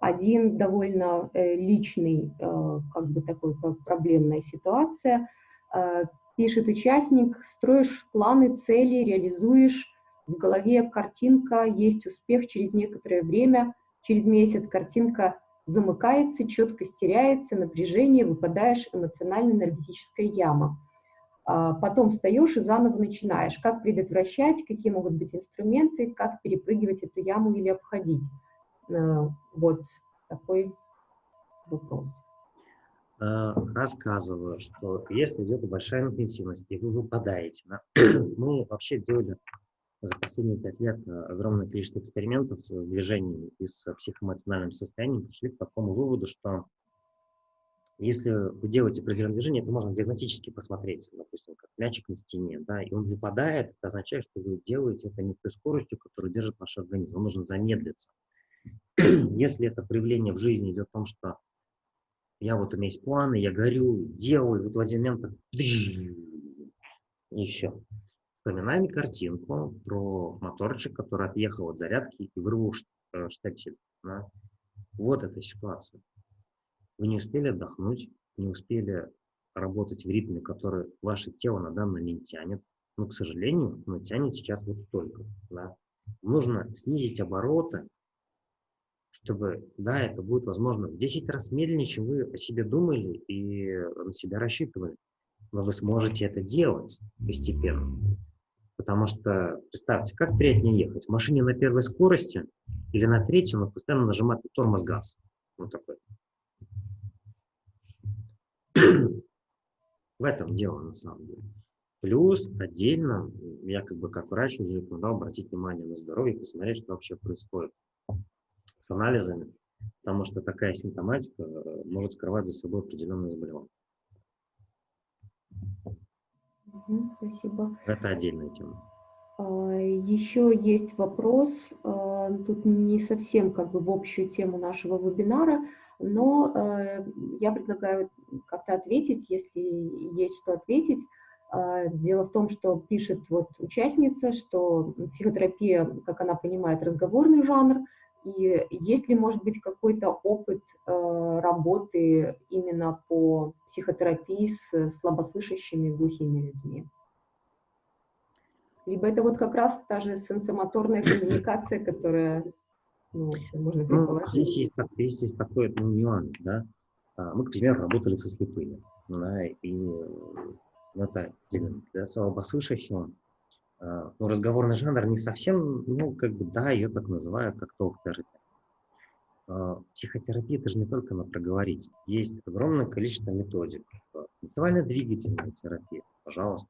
Один довольно э, личный, э, как бы такой проблемная ситуация. Э, пишет участник, строишь планы, цели, реализуешь, в голове картинка, есть успех через некоторое время, через месяц картинка замыкается, четкость теряется, напряжение, выпадаешь эмоционально-энергетическая яма. А, потом встаешь и заново начинаешь. Как предотвращать, какие могут быть инструменты, как перепрыгивать эту яму или обходить. А, вот такой вопрос. А, рассказываю, что если идет большая интенсивность, и вы выпадаете, да, мы вообще делали за последние пять лет огромное количество экспериментов с движением и с психоэмоциональным состоянием, пришли к такому выводу, что если вы делаете определенное движение, это можно диагностически посмотреть, допустим, как мячик на стене, да, и он выпадает, это означает, что вы делаете это не той скоростью, которую держит ваш организм, вам нужно замедлиться. Если это проявление в жизни идет о том, что я вот у меня есть планы, я горю, делаю, вот в один момент так, еще. Вспоминаем картинку про моторчик, который отъехал от зарядки и вырвал э, штепсель. Да? Вот эта ситуация. Вы не успели отдохнуть, не успели работать в ритме, который ваше тело на данный момент тянет. Но, к сожалению, оно тянет сейчас вот столько. Да? Нужно снизить обороты, чтобы, да, это будет, возможно, в 10 раз медленнее, чем вы о себе думали и на себя рассчитывали. Но вы сможете это делать постепенно. Потому что, представьте, как приятнее ехать? В машине на первой скорости или на третьей, но постоянно нажимать тормоз газ. Вот такой. В этом дело на самом деле. Плюс отдельно, я как бы как врач уже рекомендовал обратить внимание на здоровье, посмотреть, что вообще происходит с анализами, потому что такая симптоматика э, может скрывать за собой определенные заболевания. Спасибо. Это отдельная тема. А, Еще есть вопрос, а, тут не совсем как бы в общую тему нашего вебинара, но э, я предлагаю как-то ответить, если есть что ответить. Э, дело в том, что пишет вот участница, что психотерапия, как она понимает, разговорный жанр, и есть ли, может быть, какой-то опыт э, работы именно по психотерапии с слабослышащими глухими людьми? Либо это вот как раз та же сенсомоторная коммуникация, которая, ну, можно Ну, здесь есть, здесь есть такой ну, нюанс, да. А, Мы, к примеру, работали со слепыми, да, и ну, это для, слабослышащего а, ну, разговорный жанр не совсем, ну, как бы, да, ее так называют, как толк-терапия. Психотерапия – это же не только на проговорить. Есть огромное количество методик. Танцевально-двигательная терапия, пожалуйста.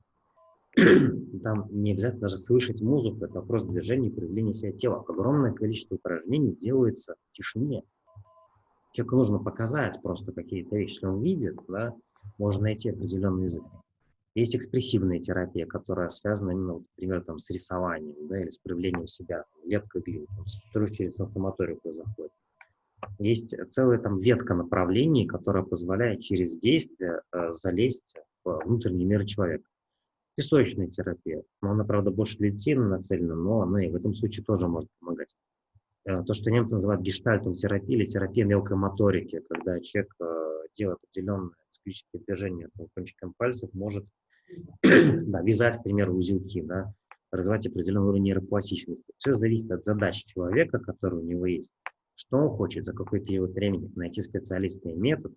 Там не обязательно даже слышать музыку, это вопрос движения и проявления себя тела. Огромное количество упражнений делается в тишине. Человеку нужно показать просто какие-то вещи. Если он видит, да, можно найти определенный язык. Есть экспрессивная терапия, которая связана именно, например, там, с рисованием да, или с проявлением себя, лепкой глины, которая через сенсомоторику заходит. Есть целая там ветка направлений, которая позволяет через действие э, залезть в внутренний мир человека. Песочная терапия. Она, правда, больше детей нацелена, но она и в этом случае тоже может помогать. Э, То, что немцы называют гештальтом терапией или терапия мелкой моторики, когда человек э, делает определенные циклические движения там, кончиком пальцев, может да, вязать, к примеру, узелки, да, развивать определенный уровень нейропластичности. Все зависит от задач человека, который у него есть. Что он хочет, за какой период времени, найти специалиста метод.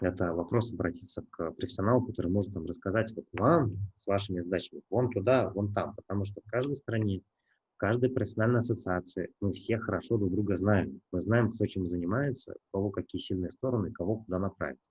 Это вопрос обратиться к профессионалу, который может там рассказать вот вам с вашими задачами, вон туда, вон там, потому что в каждой стране, в каждой профессиональной ассоциации мы все хорошо друг друга знаем. Мы знаем, кто чем занимается, кого какие сильные стороны, кого куда направить.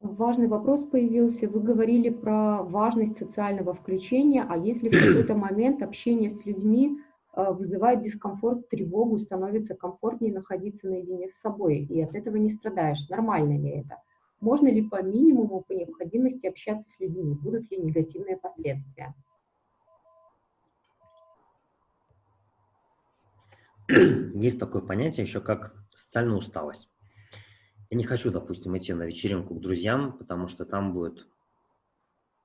Важный вопрос появился. Вы говорили про важность социального включения, а если в какой-то момент общение с людьми вызывает дискомфорт, тревогу, становится комфортнее находиться наедине с собой, и от этого не страдаешь, нормально ли это? Можно ли по минимуму, по необходимости общаться с людьми? Будут ли негативные последствия? Есть такое понятие еще как социальная усталость. Я не хочу, допустим, идти на вечеринку к друзьям, потому что там будет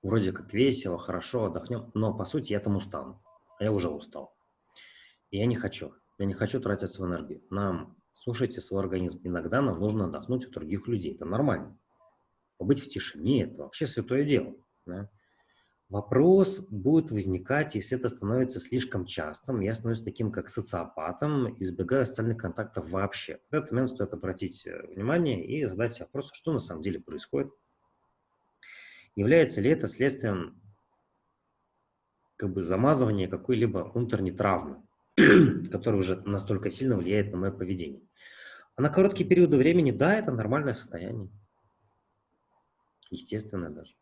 вроде как весело, хорошо, отдохнем, но по сути я там устану, а я уже устал. Я не хочу, я не хочу тратить свою энергию. Нам, слушайте свой организм, иногда нам нужно отдохнуть от других людей, это нормально. Побыть в тишине – это вообще святое дело. да. Вопрос будет возникать, если это становится слишком частым. Я становлюсь таким, как социопатом, избегаю социальных контактов вообще. В этот момент стоит обратить э, внимание и задать вопрос, что на самом деле происходит. Является ли это следствием как бы замазывания какой-либо внутренней травмы, которая уже настолько сильно влияет на мое поведение. А на короткие периоды времени, да, это нормальное состояние. Естественное даже.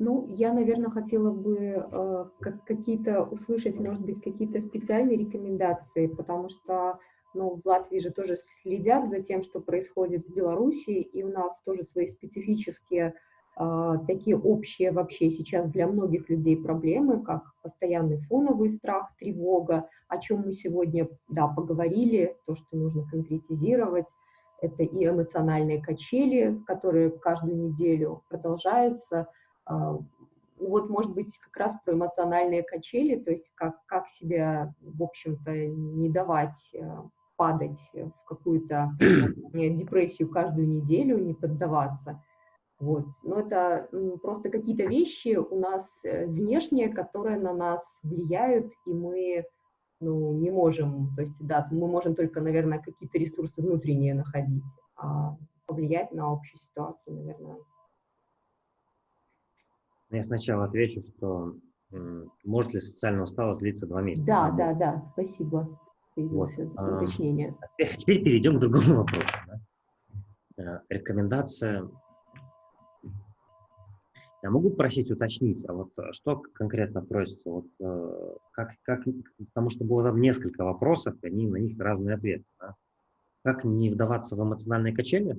Ну, я, наверное, хотела бы э, как- какие-то услышать, может быть, какие-то специальные рекомендации, потому что ну, в Латвии же тоже следят за тем, что происходит в Беларуси, и у нас тоже свои специфические, такие общие вообще сейчас для многих людей проблемы, как постоянный фоновый страх, тревога, о чем мы сегодня, да, поговорили, то, что нужно конкретизировать. Это и эмоциональные качели, которые каждую неделю продолжаются. А, Вот, может быть, как раз про эмоциональные качели, то есть как, как себя, в общем-то, не давать э, падать в какую-то э, депрессию каждую неделю, не поддаваться. Вот. Но это просто какие-то вещи у нас э, внешние, которые на нас влияют, и мы ну, не можем, то есть, да, мы можем только, наверное, какие-то ресурсы внутренние находить, а повлиять на общую ситуацию, наверное. Я сначала отвечу, что может ли социальная усталость длиться два месяца. Да, Она да, да, спасибо. Появился а, уточнение. Теперь перейдем к другому вопросу. да. Э, Рекомендация. Я могу просить уточнить, а вот э, что конкретно просится? Вот, э, как, как, потому что было задано несколько вопросов, и они, на них разные ответы. да. Как не вдаваться в эмоциональные качели?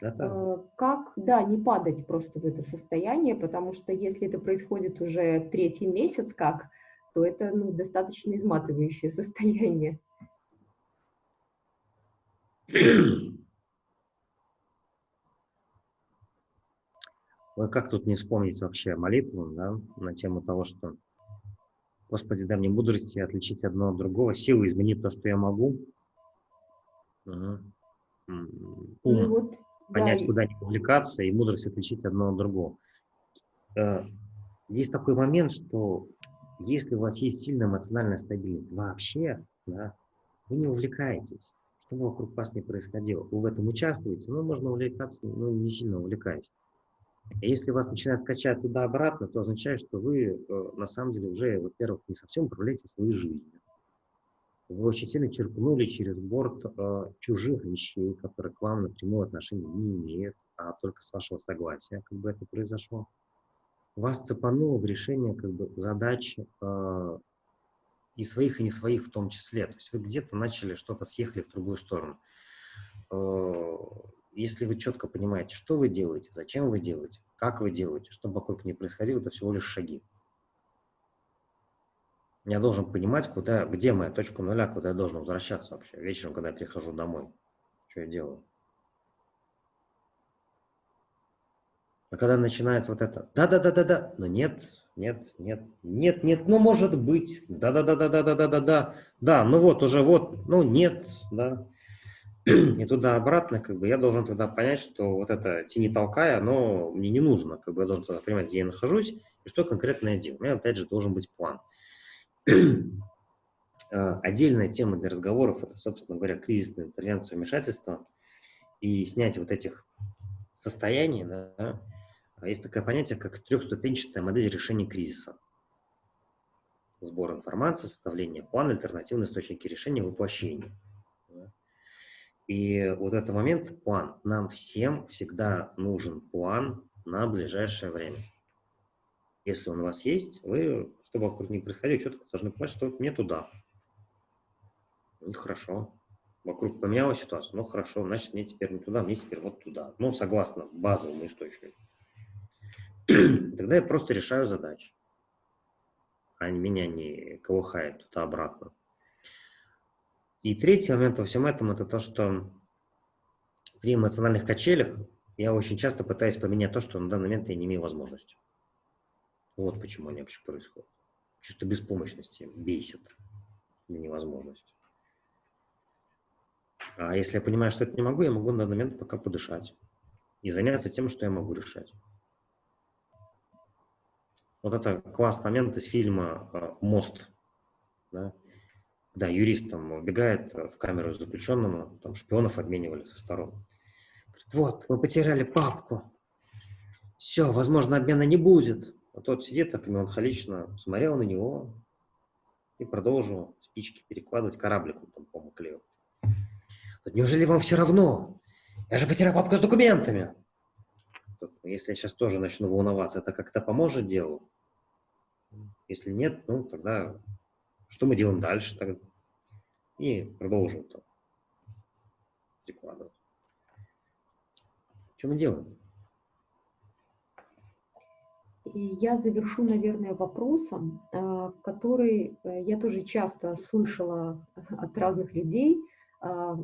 Это, Как, да, не падать просто в это состояние, потому что если это происходит уже третий месяц как, то это ну, достаточно изматывающее состояние. Ой, как тут не вспомнить вообще молитву, да, на тему того, что Господи, дай мне мудрости отличить одно от другого, силы изменить то, что я могу. Мгм. М, Ну Ум, вот, да, понять, и- куда не увлекаться, и мудрость отличить одно от другого. э, есть такой момент, что если у вас есть сильная эмоциональная стабильность вообще, да, вы не увлекаетесь, что бы вокруг вас не происходило. Вы в этом участвуете, но можно увлекаться, но не сильно увлекаясь. Если вас начинает качать туда-обратно, то означает, что вы э, на самом деле уже, во-первых, не совсем управляете своей жизнью. Вы очень сильно черпнули через борт э, чужих вещей, которые к вам напрямую отношения не имеют, а только с вашего согласия, как бы это произошло. Вас цепануло в решение как бы, задач э, и своих, и не своих в том числе. То есть вы где-то начали что-то съехали в другую сторону. Если вы четко понимаете, что вы делаете, зачем вы делаете, как вы делаете, что вокруг не происходило, это всего лишь шаги. Я должен понимать, куда, где моя точка нуля, куда я должен возвращаться вообще. Вечером, когда я прихожу домой, что я делаю. А когда начинается вот это, да-да-да-да-да, но нет, нет, нет, нет, нет, ну может быть, да-да-да-да-да-да-да-да, да, ну вот уже вот, ну нет, да и туда-обратно, как бы я должен тогда понять, что вот это тени толкая, оно мне не нужно, как бы я должен тогда понимать, где я нахожусь и что конкретно я делаю. У меня, опять же, должен быть план. А, отдельная тема для разговоров – это, собственно говоря, кризисная интервенция, вмешательство и снятие вот этих состояний. Да, есть такое понятие, как трехступенчатая модель решения кризиса. Сбор информации, составление плана, альтернативные источники решения, воплощение. И вот этот момент, план. Нам всем всегда нужен план на ближайшее время. Если он у вас есть, вы, чтобы вокруг не происходило, четко должны понимать, что мне туда. Ну, хорошо. Вокруг поменялась ситуация, ну хорошо, значит, мне теперь не туда, мне теперь вот туда. Ну, согласно базовому источнику. Тогда я просто решаю задачи. А меня не колыхает туда-обратно. И третий момент во всем этом – это то, что при эмоциональных качелях я очень часто пытаюсь поменять то, что на данный момент я не имею возможности. Вот почему они вообще происходят. Чувство беспомощности бесит до невозможности. А если я понимаю, что это не могу, я могу на данный момент пока подышать и заняться тем, что я могу решать. Вот это классный момент из фильма э, «Мост». Да? Да, юрист там убегает в камеру заключенному, там шпионов обменивали со сторон. Говорит, вот, мы потеряли папку. Все, возможно, обмена не будет. А тот сидит так меланхолично, смотрел на него и продолжил спички перекладывать, кораблик он там, по-моему, клеил. Неужели вам все равно? Я же потерял папку с документами. Если я сейчас тоже начну волноваться, это как-то поможет делу? Если нет, ну тогда что мы делаем дальше тогда? И продолжим там прикладывать. Что мы делаем? Я завершу, наверное, вопросом, э, который э, я тоже часто слышала от разных людей. Э,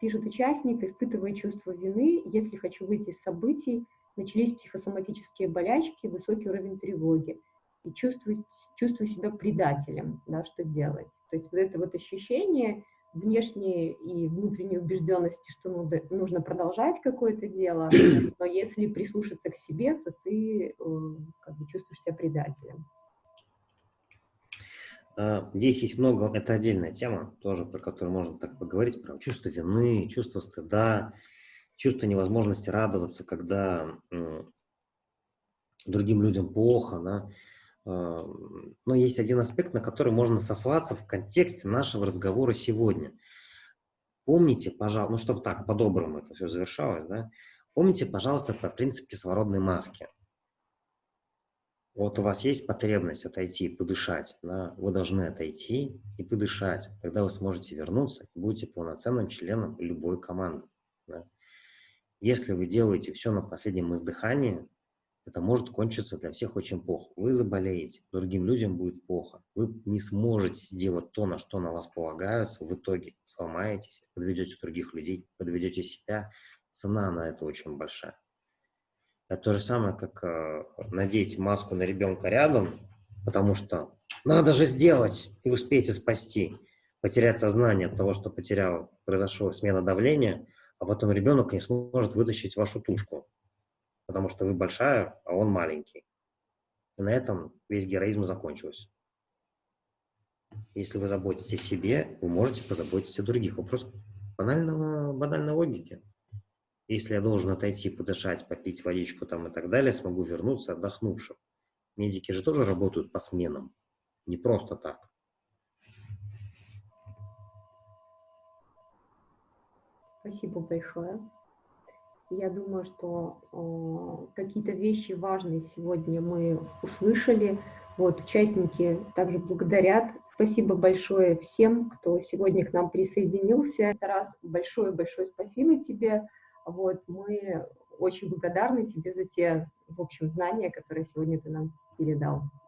пишет участник, испытывая чувство вины, если хочу выйти из событий, начались психосоматические болячки, высокий уровень тревоги и чувствую, чувствую себя предателем, да, что делать. То есть вот это вот ощущение внешней и внутренней убежденности, что нужно продолжать какое-то дело, но если прислушаться к себе, то ты э, как бы чувствуешь себя предателем. А, здесь есть много, это отдельная тема, тоже про которую можно так поговорить, про чувство вины, чувство стыда, чувство невозможности радоваться, когда другим людям плохо, да, но есть один аспект, на который можно сослаться в контексте нашего разговора сегодня. Помните, пожалуйста, ну, чтобы так, по-доброму это все завершалось, да, помните, пожалуйста, про принцип кислородной маски. Вот у вас есть потребность отойти, подышать, да, вы должны отойти и подышать. Тогда вы сможете вернуться и будете полноценным членом любой команды. Да. Если вы делаете все на последнем издыхании, это может кончиться для всех очень плохо. Вы заболеете, другим людям будет плохо. Вы не сможете сделать то, на что на вас полагаются, в итоге сломаетесь, подведете других людей, подведете себя. Цена на это очень большая. Это то же самое, как э, надеть маску на ребенка рядом, потому что надо же сделать и успейте спасти. Потерять сознание от того, что потерял, произошла смена давления, а потом ребенок не сможет вытащить вашу тушку потому что вы большая, а он маленький. И на этом весь героизм закончился. Если вы заботитесь о себе, вы можете позаботиться о других. Вопрос банального, банальной логики. Если я должен отойти, подышать, попить водичку там и так далее, смогу вернуться отдохнувшим. Медики же тоже работают по сменам, не просто так. Спасибо большое. Я думаю, что какие-то вещи важные сегодня мы услышали. Вот, участники также благодарят. Спасибо большое всем, кто сегодня к нам присоединился. Раз большое-большое спасибо тебе. Вот, мы очень благодарны тебе за те, в общем, знания, которые сегодня ты нам передал.